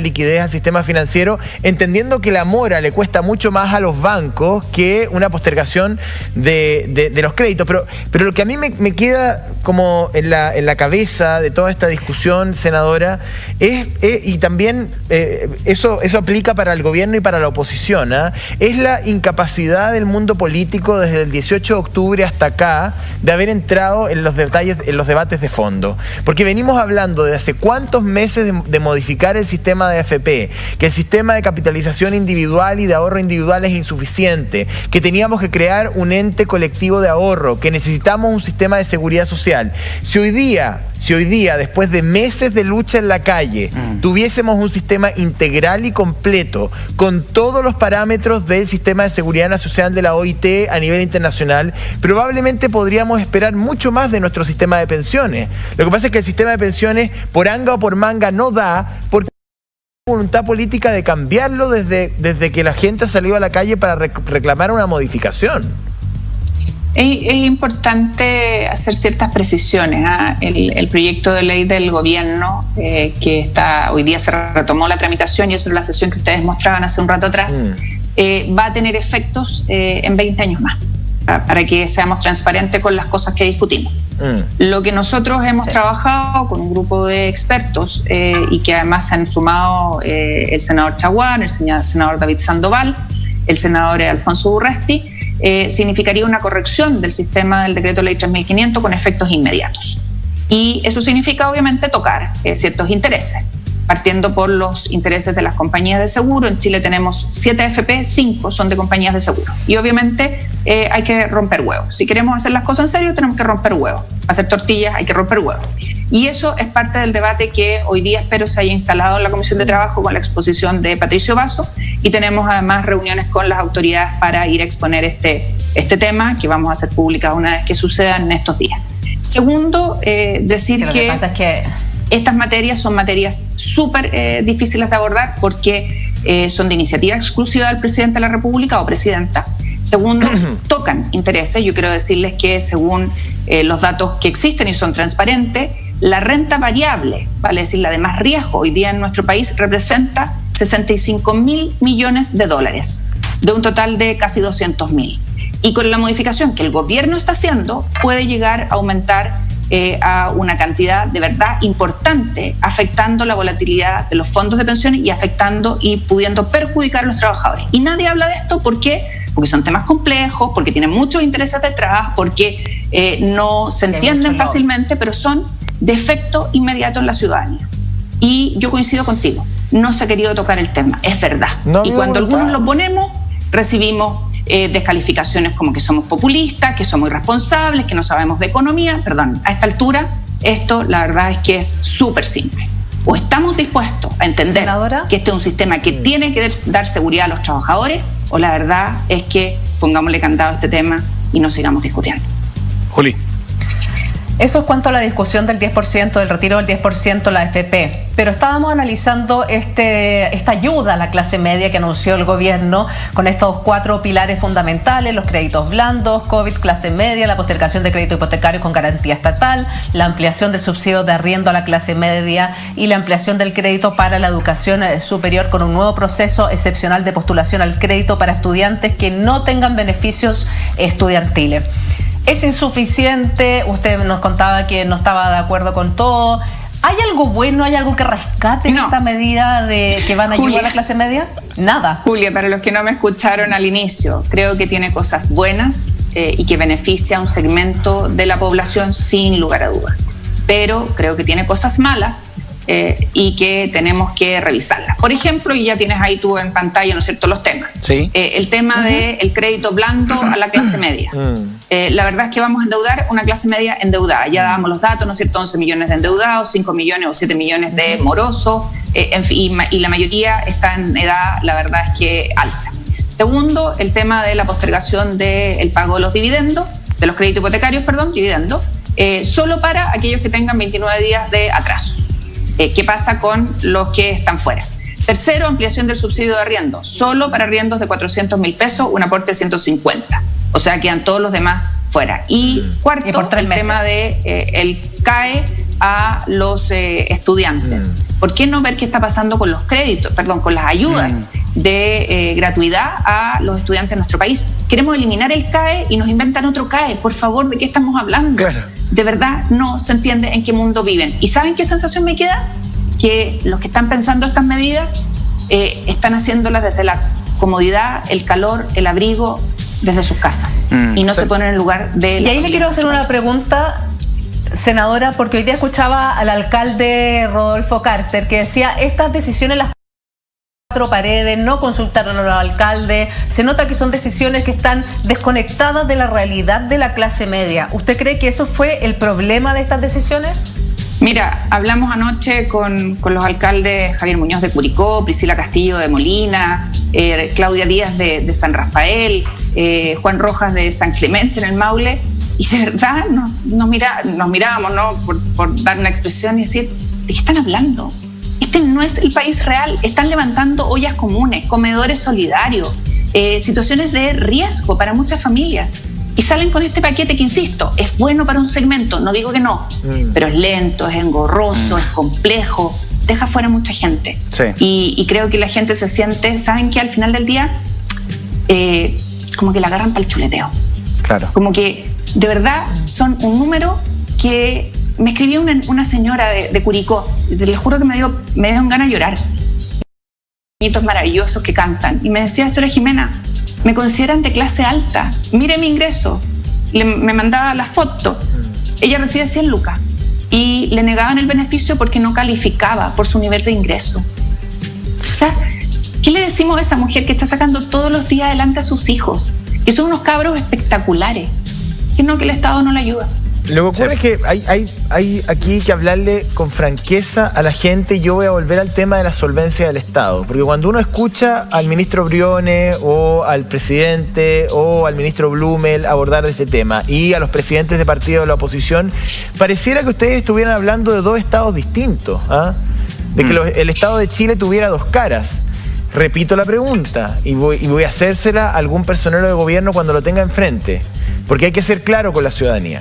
liquidez al sistema financiero, entendiendo que la mora le cuesta mucho más a los bancos que una postergación de, los créditos. Pero, pero lo que a mí me, queda como en la, en la cabeza de toda esta discusión, senadora, es, y también eh, eso, eso aplica para el gobierno y para la oposición, ¿ah? es la incapacidad del mundo político desde el 18 de octubre hasta acá de haber entrado en los detalles, en los debates de fondo. Porque venimos hablando de hace cuántos meses de, de modificar el sistema de AFP, que el sistema de capitalización individual y de ahorro individual es insuficiente, que teníamos que crear un ente colectivo de ahorro, que necesitamos un sistema de seguridad social. Si hoy día, si hoy día, después de meses de lucha en la calle, mm. tuviésemos un sistema integral y completo, con todos los parámetros del sistema de seguridad social de la OIT a nivel internacional, probablemente podríamos esperar mucho más de nuestro sistema de pensiones. Lo que pasa es que el sistema de pensiones, por anga o por manga, no da, porque voluntad política de cambiarlo desde, desde que la gente ha salido a la calle para reclamar una modificación. Es, importante hacer ciertas precisiones. ¿ah? El, proyecto de ley del gobierno, eh, que está hoy día se retomó la tramitación y eso es la sesión que ustedes mostraban hace un rato atrás, mm. eh, va a tener efectos eh, en 20 años más, para que seamos transparentes con las cosas que discutimos. Mm. Lo que nosotros hemos trabajado con un grupo de expertos y que además se han sumado el senador Chaguán, el senador David Sandoval, el senador Alfonso Urresti, eh, significaría una corrección del sistema del decreto ley 3500 con efectos inmediatos. Y eso significa obviamente tocar eh, ciertos intereses, partiendo por los intereses de las compañías de seguro. En Chile tenemos 7 FP, 5 son de compañías de seguro. Y obviamente eh, hay que romper huevos. Si queremos hacer las cosas en serio, tenemos que romper huevos. Hacer tortillas hay que romper huevos. Y eso es parte del debate que hoy día espero se haya instalado en la Comisión de Trabajo con la exposición de Patricio Vaso y tenemos además reuniones con las autoridades para ir a exponer este, este tema que vamos a hacer pública una vez que suceda en estos días. Segundo, eh, decir que, que, estas materias son materias súper eh, difíciles de abordar porque eh, son de iniciativa exclusiva del presidente de la República o presidenta. Segundo, [CLEARS THROAT] tocan intereses. Yo quiero decirles que según los datos que existen y son transparentes, la renta variable, vale decir, la de más riesgo hoy día en nuestro país, representa 65 mil millones de dólares, de un total de casi 200 mil. Y con la modificación que el gobierno está haciendo, puede llegar a aumentar eh, a una cantidad de verdad importante, afectando la volatilidad de los fondos de pensiones y afectando y pudiendo perjudicar a los trabajadores. Y nadie habla de esto porque porque son temas complejos, porque tienen muchos intereses detrás, porque eh, no se entienden fácilmente, pero son de efecto inmediato en la ciudadanía. Y yo coincido contigo no se ha querido tocar el tema, es verdad. y cuando algunos lo ponemos, recibimos eh, descalificaciones como que somos populistas, que somos irresponsables, que no sabemos de economía. Perdón, a esta altura, esto la verdad es que es súper simple. O estamos dispuestos a entender que este es un sistema que mm. tiene que dar seguridad a los trabajadores, o la verdad es que pongámosle candado a este tema y no sigamos discutiendo. Juli. Eso es cuanto a la discusión del 10%, del retiro del 10% la FP. Pero estábamos analizando este, esta ayuda a la clase media que anunció el gobierno con estos cuatro pilares fundamentales, los créditos blandos, COVID, clase media, la postergación de crédito hipotecario con garantía estatal, la ampliación del subsidio de arriendo a la clase media y la ampliación del crédito para la educación eh, superior con un nuevo proceso excepcional de postulación al crédito para estudiantes que no tengan beneficios estudiantiles. ¿Es insuficiente? Usted nos contaba que no estaba de acuerdo con todo. ¿Hay algo bueno, hay algo que rescate en esta medida de que van a ayudar a la clase media? Nada. Julia, para los que no me escucharon al inicio, creo que tiene cosas buenas eh, y que beneficia a un segmento de la población sin lugar a dudas. Pero creo que tiene cosas malas eh, y que tenemos que revisarla. Por ejemplo, y ya tienes ahí tú en pantalla, ¿no es cierto?, los temas. Sí. Eh, el tema del crédito blando a la clase media. Mm. Eh, la verdad es que vamos a endeudar una clase media endeudada. Ya dábamos los datos, ¿no es cierto?, 11 millones de endeudados, 5 millones o 7 millones de morosos, en fin, y, la mayoría está en edad, la verdad es que alta. Segundo, el tema de la postergación del pago de los dividendos, de los créditos hipotecarios, perdón, dividendos, solo para aquellos que tengan 29 días de atraso. Eh, ¿Qué pasa con los que están fuera? Tercero, ampliación del subsidio de arriendo, solo para arriendos de 400 mil pesos, un aporte de 150. O sea, quedan todos los demás fuera. Y cuarto, el tema de eh, el CAE a los eh, estudiantes. Mm. ¿Por qué no ver qué está pasando con los créditos, perdón, con las ayudas mm. de gratuidad a los estudiantes de nuestro país? Queremos eliminar el CAE y nos inventan otro CAE. Por favor, ¿de qué estamos hablando? De verdad no se entiende en qué mundo viven. ¿Y saben qué sensación me queda? Que los que están pensando estas medidas eh, están haciéndolas desde la comodidad, el calor, el abrigo, desde sus casas. Mm. y no se ponen en el lugar de... Y ahí le quiero hacer una pregunta senadora, porque hoy día escuchaba al alcalde Rodolfo Carter que decía, estas decisiones las cuatro paredes, no consultaron a los alcaldes, se nota que son decisiones que están desconectadas de la realidad de la clase media. ¿Usted cree que eso fue el problema de estas decisiones? Mira, hablamos anoche con, los alcaldes Javier Muñoz de Curicó, Priscila Castillo de Molina, eh, Claudia Díaz de, San Rafael, eh, Juan Rojas de San Clemente en el Maule, y de verdad nos, mira, nos mirábamos, ¿no? Por dar una expresión y decir, ¿de qué están hablando? Este no es el país real. Están levantando ollas comunes, comedores solidarios, eh, situaciones de riesgo para muchas familias. Y salen con este paquete que, insisto, es bueno para un segmento, no digo que no, mm. pero es lento, es engorroso, mm. es complejo, deja fuera mucha gente. Y, creo que la gente se siente, ¿saben que Al final del día, eh, como que la agarran para el chuleteo. Claro. Como que de verdad son un número que me escribió una, señora de, Curicó, les juro que me dio, me dio ganas de llorar. Niñitos maravillosos que cantan. Y me decía, señora Jimena, me consideran de clase alta, mire mi ingreso. me mandaba la foto. Ella recibe 100 lucas y le negaban el beneficio porque no calificaba por su nivel de ingreso. O sea, ¿qué le decimos a esa mujer que está sacando todos los días adelante a sus hijos? Que son unos cabros espectaculares. Que no, que el Estado no le ayuda. Lo que ocurre es que hay, hay, hay aquí que hablarle con franqueza a la gente y yo voy a volver al tema de la solvencia del Estado. Porque cuando uno escucha al ministro Briones o al presidente o al ministro Blumel abordar este tema y a los presidentes de partidos de la oposición, pareciera que ustedes estuvieran hablando de dos estados distintos. ¿ah? De que mm. el Estado de Chile tuviera dos caras. Repito la pregunta y voy, y voy a hacérsela a algún personero de gobierno cuando lo tenga enfrente. Porque hay que ser claro con la ciudadanía.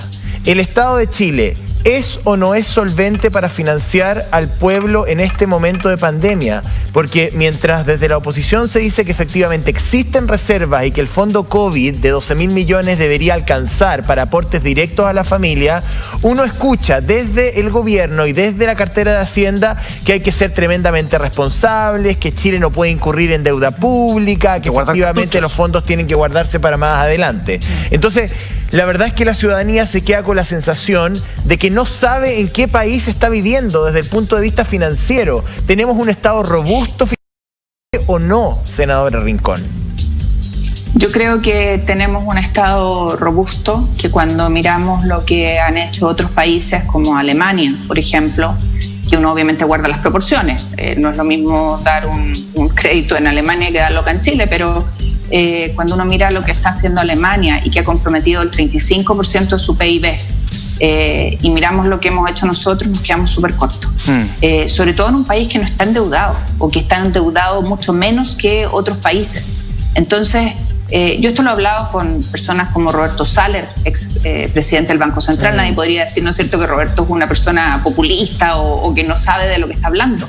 ¿El Estado de Chile es o no es solvente para financiar al pueblo en este momento de pandemia? Porque mientras desde la oposición se dice que efectivamente existen reservas y que el fondo COVID de 12 mil millones debería alcanzar para aportes directos a la familia, uno escucha desde el gobierno y desde la cartera de Hacienda que hay que ser tremendamente responsables, que Chile no puede incurrir en deuda pública, que efectivamente los fondos tienen que guardarse para más adelante. Entonces, la verdad es que la ciudadanía se queda con la sensación de que no sabe en qué país está viviendo desde el punto de vista financiero. ¿Tenemos un Estado robusto o no, senadora Rincón? Yo creo que tenemos un Estado robusto, que cuando miramos lo que han hecho otros países como Alemania, por ejemplo, que uno obviamente guarda las proporciones. Eh, no es lo mismo dar un, un, crédito en Alemania que darlo acá en Chile, pero eh, cuando uno mira lo que está haciendo Alemania y que ha comprometido el 35% de su PIB, eh, y miramos lo que hemos hecho nosotros, nos quedamos súper cortos. Mm. Eh, sobre todo en un país que no está endeudado o que está endeudado mucho menos que otros países. Entonces, yo esto lo he hablado con personas como Roberto Saller, ex presidente del Banco Central. Mm. Nadie podría decir, ¿no es cierto?, que Roberto es una persona populista o que no sabe de lo que está hablando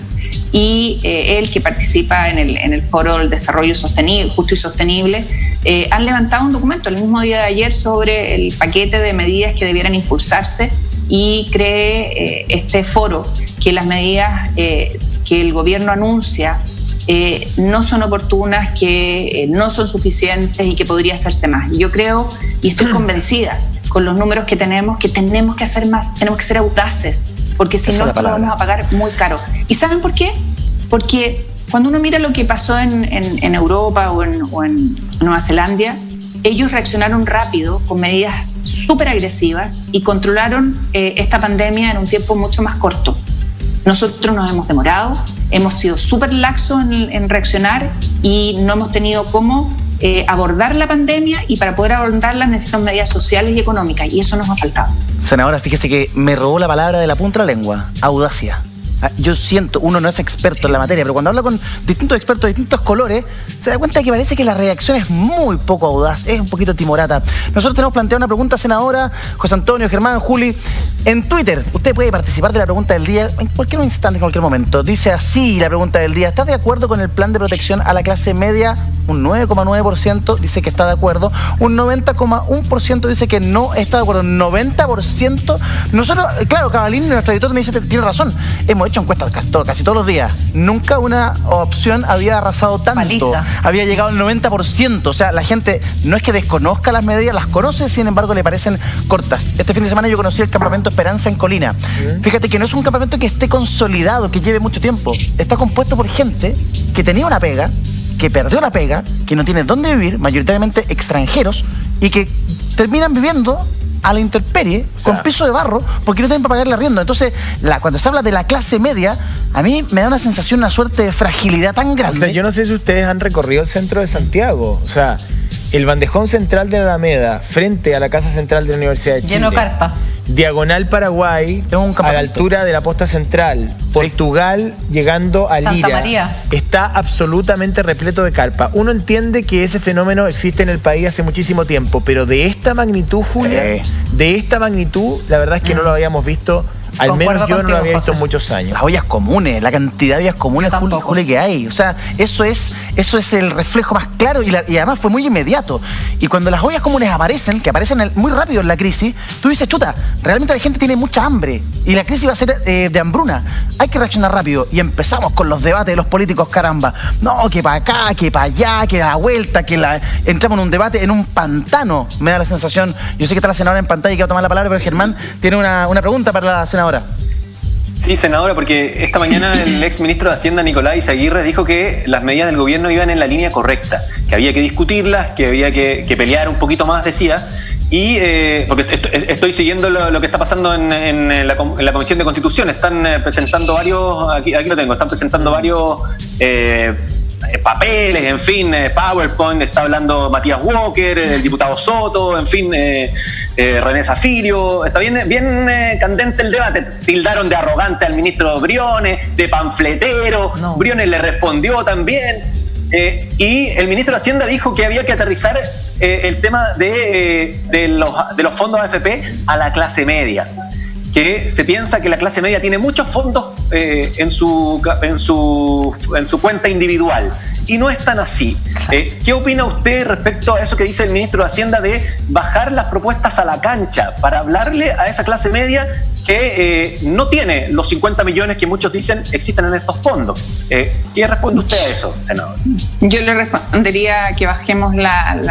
y eh, él que participa en el, en el Foro del Desarrollo Sostenible, Justo y Sostenible, eh, han levantado un documento el mismo día de ayer sobre el paquete de medidas que debieran impulsarse y cree eh, este foro que las medidas que el gobierno anuncia no son oportunas, que no son suficientes y que podría hacerse más. Y yo creo y estoy [CLEARS THROAT] convencida con los números que tenemos que tenemos que hacer más, tenemos que ser audaces, porque si no, lo vamos a pagar muy caro. ¿Y saben por qué? Porque cuando uno mira lo que pasó en, Europa o en, Nueva Zelanda, ellos reaccionaron rápido con medidas súper agresivas y controlaron eh, esta pandemia en un tiempo mucho más corto. Nosotros nos hemos demorado, hemos sido súper laxos en, reaccionar y no hemos tenido cómo eh, abordar la pandemia y para poder abordarla necesitamos medidas sociales y económicas y eso nos ha faltado. Senadora, fíjese que me robó la palabra de la punta de la lengua, audacia. Ah, yo siento, uno no es experto en la materia, pero cuando habla con distintos expertos de distintos colores, se da cuenta que parece que la reacción es muy poco audaz, es un poquito timorata. Nosotros tenemos planteado una pregunta, senadora, José Antonio, Germán, Juli, en Twitter. Usted puede participar de la pregunta del día en cualquier instante, en cualquier momento. Dice así la pregunta del día, ¿estás de acuerdo con el plan de protección a la clase media? un 9,9% dice que está de acuerdo, un 90,1% dice que no está de acuerdo, un 90%. Nosotros, claro, Cabalín, nuestro editor, me dice, tiene razón, hemos encuestas casi, casi todos los días. Nunca una opción había arrasado tanto, había llegado al 90%, o sea, la gente no es que desconozca las medidas, las conoce, sin embargo le parecen cortas. Este fin de semana yo conocí el campamento Esperanza en Colina. Fíjate que no es un campamento que esté consolidado, que lleve mucho tiempo. Está compuesto por gente que tenía una pega, que perdió la pega, que no tiene dónde vivir, mayoritariamente extranjeros, y que terminan viviendo a la intemperie con piso de barro porque no tienen para pagarle arriendo. Entonces, la, cuando se habla de la clase media, a mí me da una sensación, una suerte de fragilidad tan grande. O sea, yo no sé si ustedes han recorrido el centro de Santiago. O sea, el bandejón central de la Alameda, frente a la Casa Central de la Universidad de Chile. Lleno carpa. Diagonal Paraguay, a la altura de la posta central. Portugal llegando a Lira. María. Está absolutamente repleto de carpa. Uno entiende que ese fenómeno existe en el país hace muchísimo tiempo, pero de esta magnitud, Julia, de esta magnitud, la verdad es que no lo habíamos visto al menos yo no lo había visto en muchos años. Las ollas comunes, la cantidad de ollas comunes, Juli, que hay. O sea, eso es, eso es el reflejo más claro y, además fue muy inmediato. Y cuando las ollas comunes aparecen, que aparecen muy rápido en la crisis, tú dices, chuta, realmente la gente tiene mucha hambre y la crisis va a ser eh, de hambruna. Hay que reaccionar rápido. Y empezamos con los debates de los políticos, caramba. No, que para acá, que para allá, que la vuelta, que la... entramos en un debate en un pantano, me da la sensación. Yo sé que está la senadora en pantalla y que va a tomar la palabra, pero Germán tiene una, una pregunta para la senadora. Sí, senadora, porque esta mañana [LAUGHS] el ex ministro de Hacienda, Nicolás Aguirre, dijo que las medidas del gobierno iban en la línea correcta, que había que discutirlas, que había que, pelear un poquito más, decía. Y eh, porque estoy siguiendo lo, que está pasando en, la, Comisión de Constitución. Están eh, presentando varios, aquí, aquí lo tengo, están presentando varios eh, eh, papeles, en fin, eh, PowerPoint, está hablando Matías Walker, el diputado Soto, en fin, eh, René Zafirio, está bien, bien candente el debate. Tildaron de arrogante al ministro Briones, de panfletero, Briones le respondió también. y el ministro de Hacienda dijo que había que aterrizar el tema de, de, los, de los fondos AFP a la clase media que se piensa que la clase media tiene muchos fondos eh, en, su, en, su, en su cuenta individual. Y no es tan así. Eh, ¿Qué opina usted respecto a eso que dice el ministro de Hacienda de bajar las propuestas a la cancha para hablarle a esa clase media que eh, no tiene los 50 millones que muchos dicen existen en estos fondos? ¿Qué responde usted a eso, senador? Yo le respondería que bajemos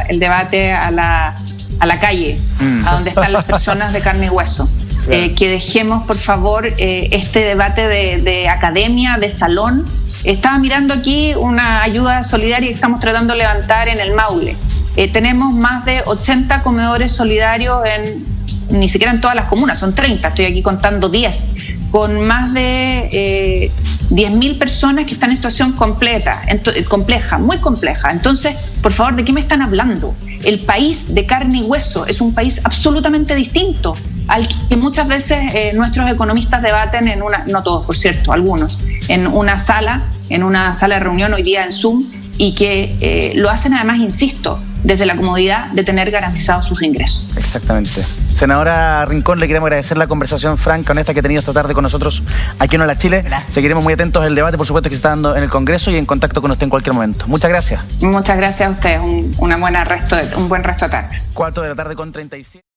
el debate a la, a la calle, mm. a donde están las [LAUGHS] personas de carne y hueso. Eh, que dejemos, por favor, eh, este debate de, academia, de salón. Estaba mirando aquí una ayuda solidaria que estamos tratando de levantar en el Maule. Eh, tenemos más de 80 comedores solidarios en, ni siquiera en todas las comunas, son 30, estoy aquí contando 10, con más de 10.000 personas que están en situación completa, compleja, muy compleja. Entonces, por favor, ¿de qué me están hablando? El país de carne y hueso es un país absolutamente distinto al que muchas veces eh, nuestros economistas debaten en una, no todos por cierto, algunos, en una sala, en una sala de reunión hoy día en Zoom y que eh, lo hacen además, insisto, desde la comodidad de tener garantizados sus ingresos. Exactamente. Senadora Rincón, le queremos agradecer la conversación franca, honesta que ha tenido esta tarde con nosotros aquí en Hola Chile. Seguiremos muy atentos al debate, por supuesto, que se está dando en el Congreso y en contacto con usted en cualquier momento. Muchas gracias. Muchas gracias a usted. Un, una buena resto un buen resto de tarde. Cuarto de la tarde con 37.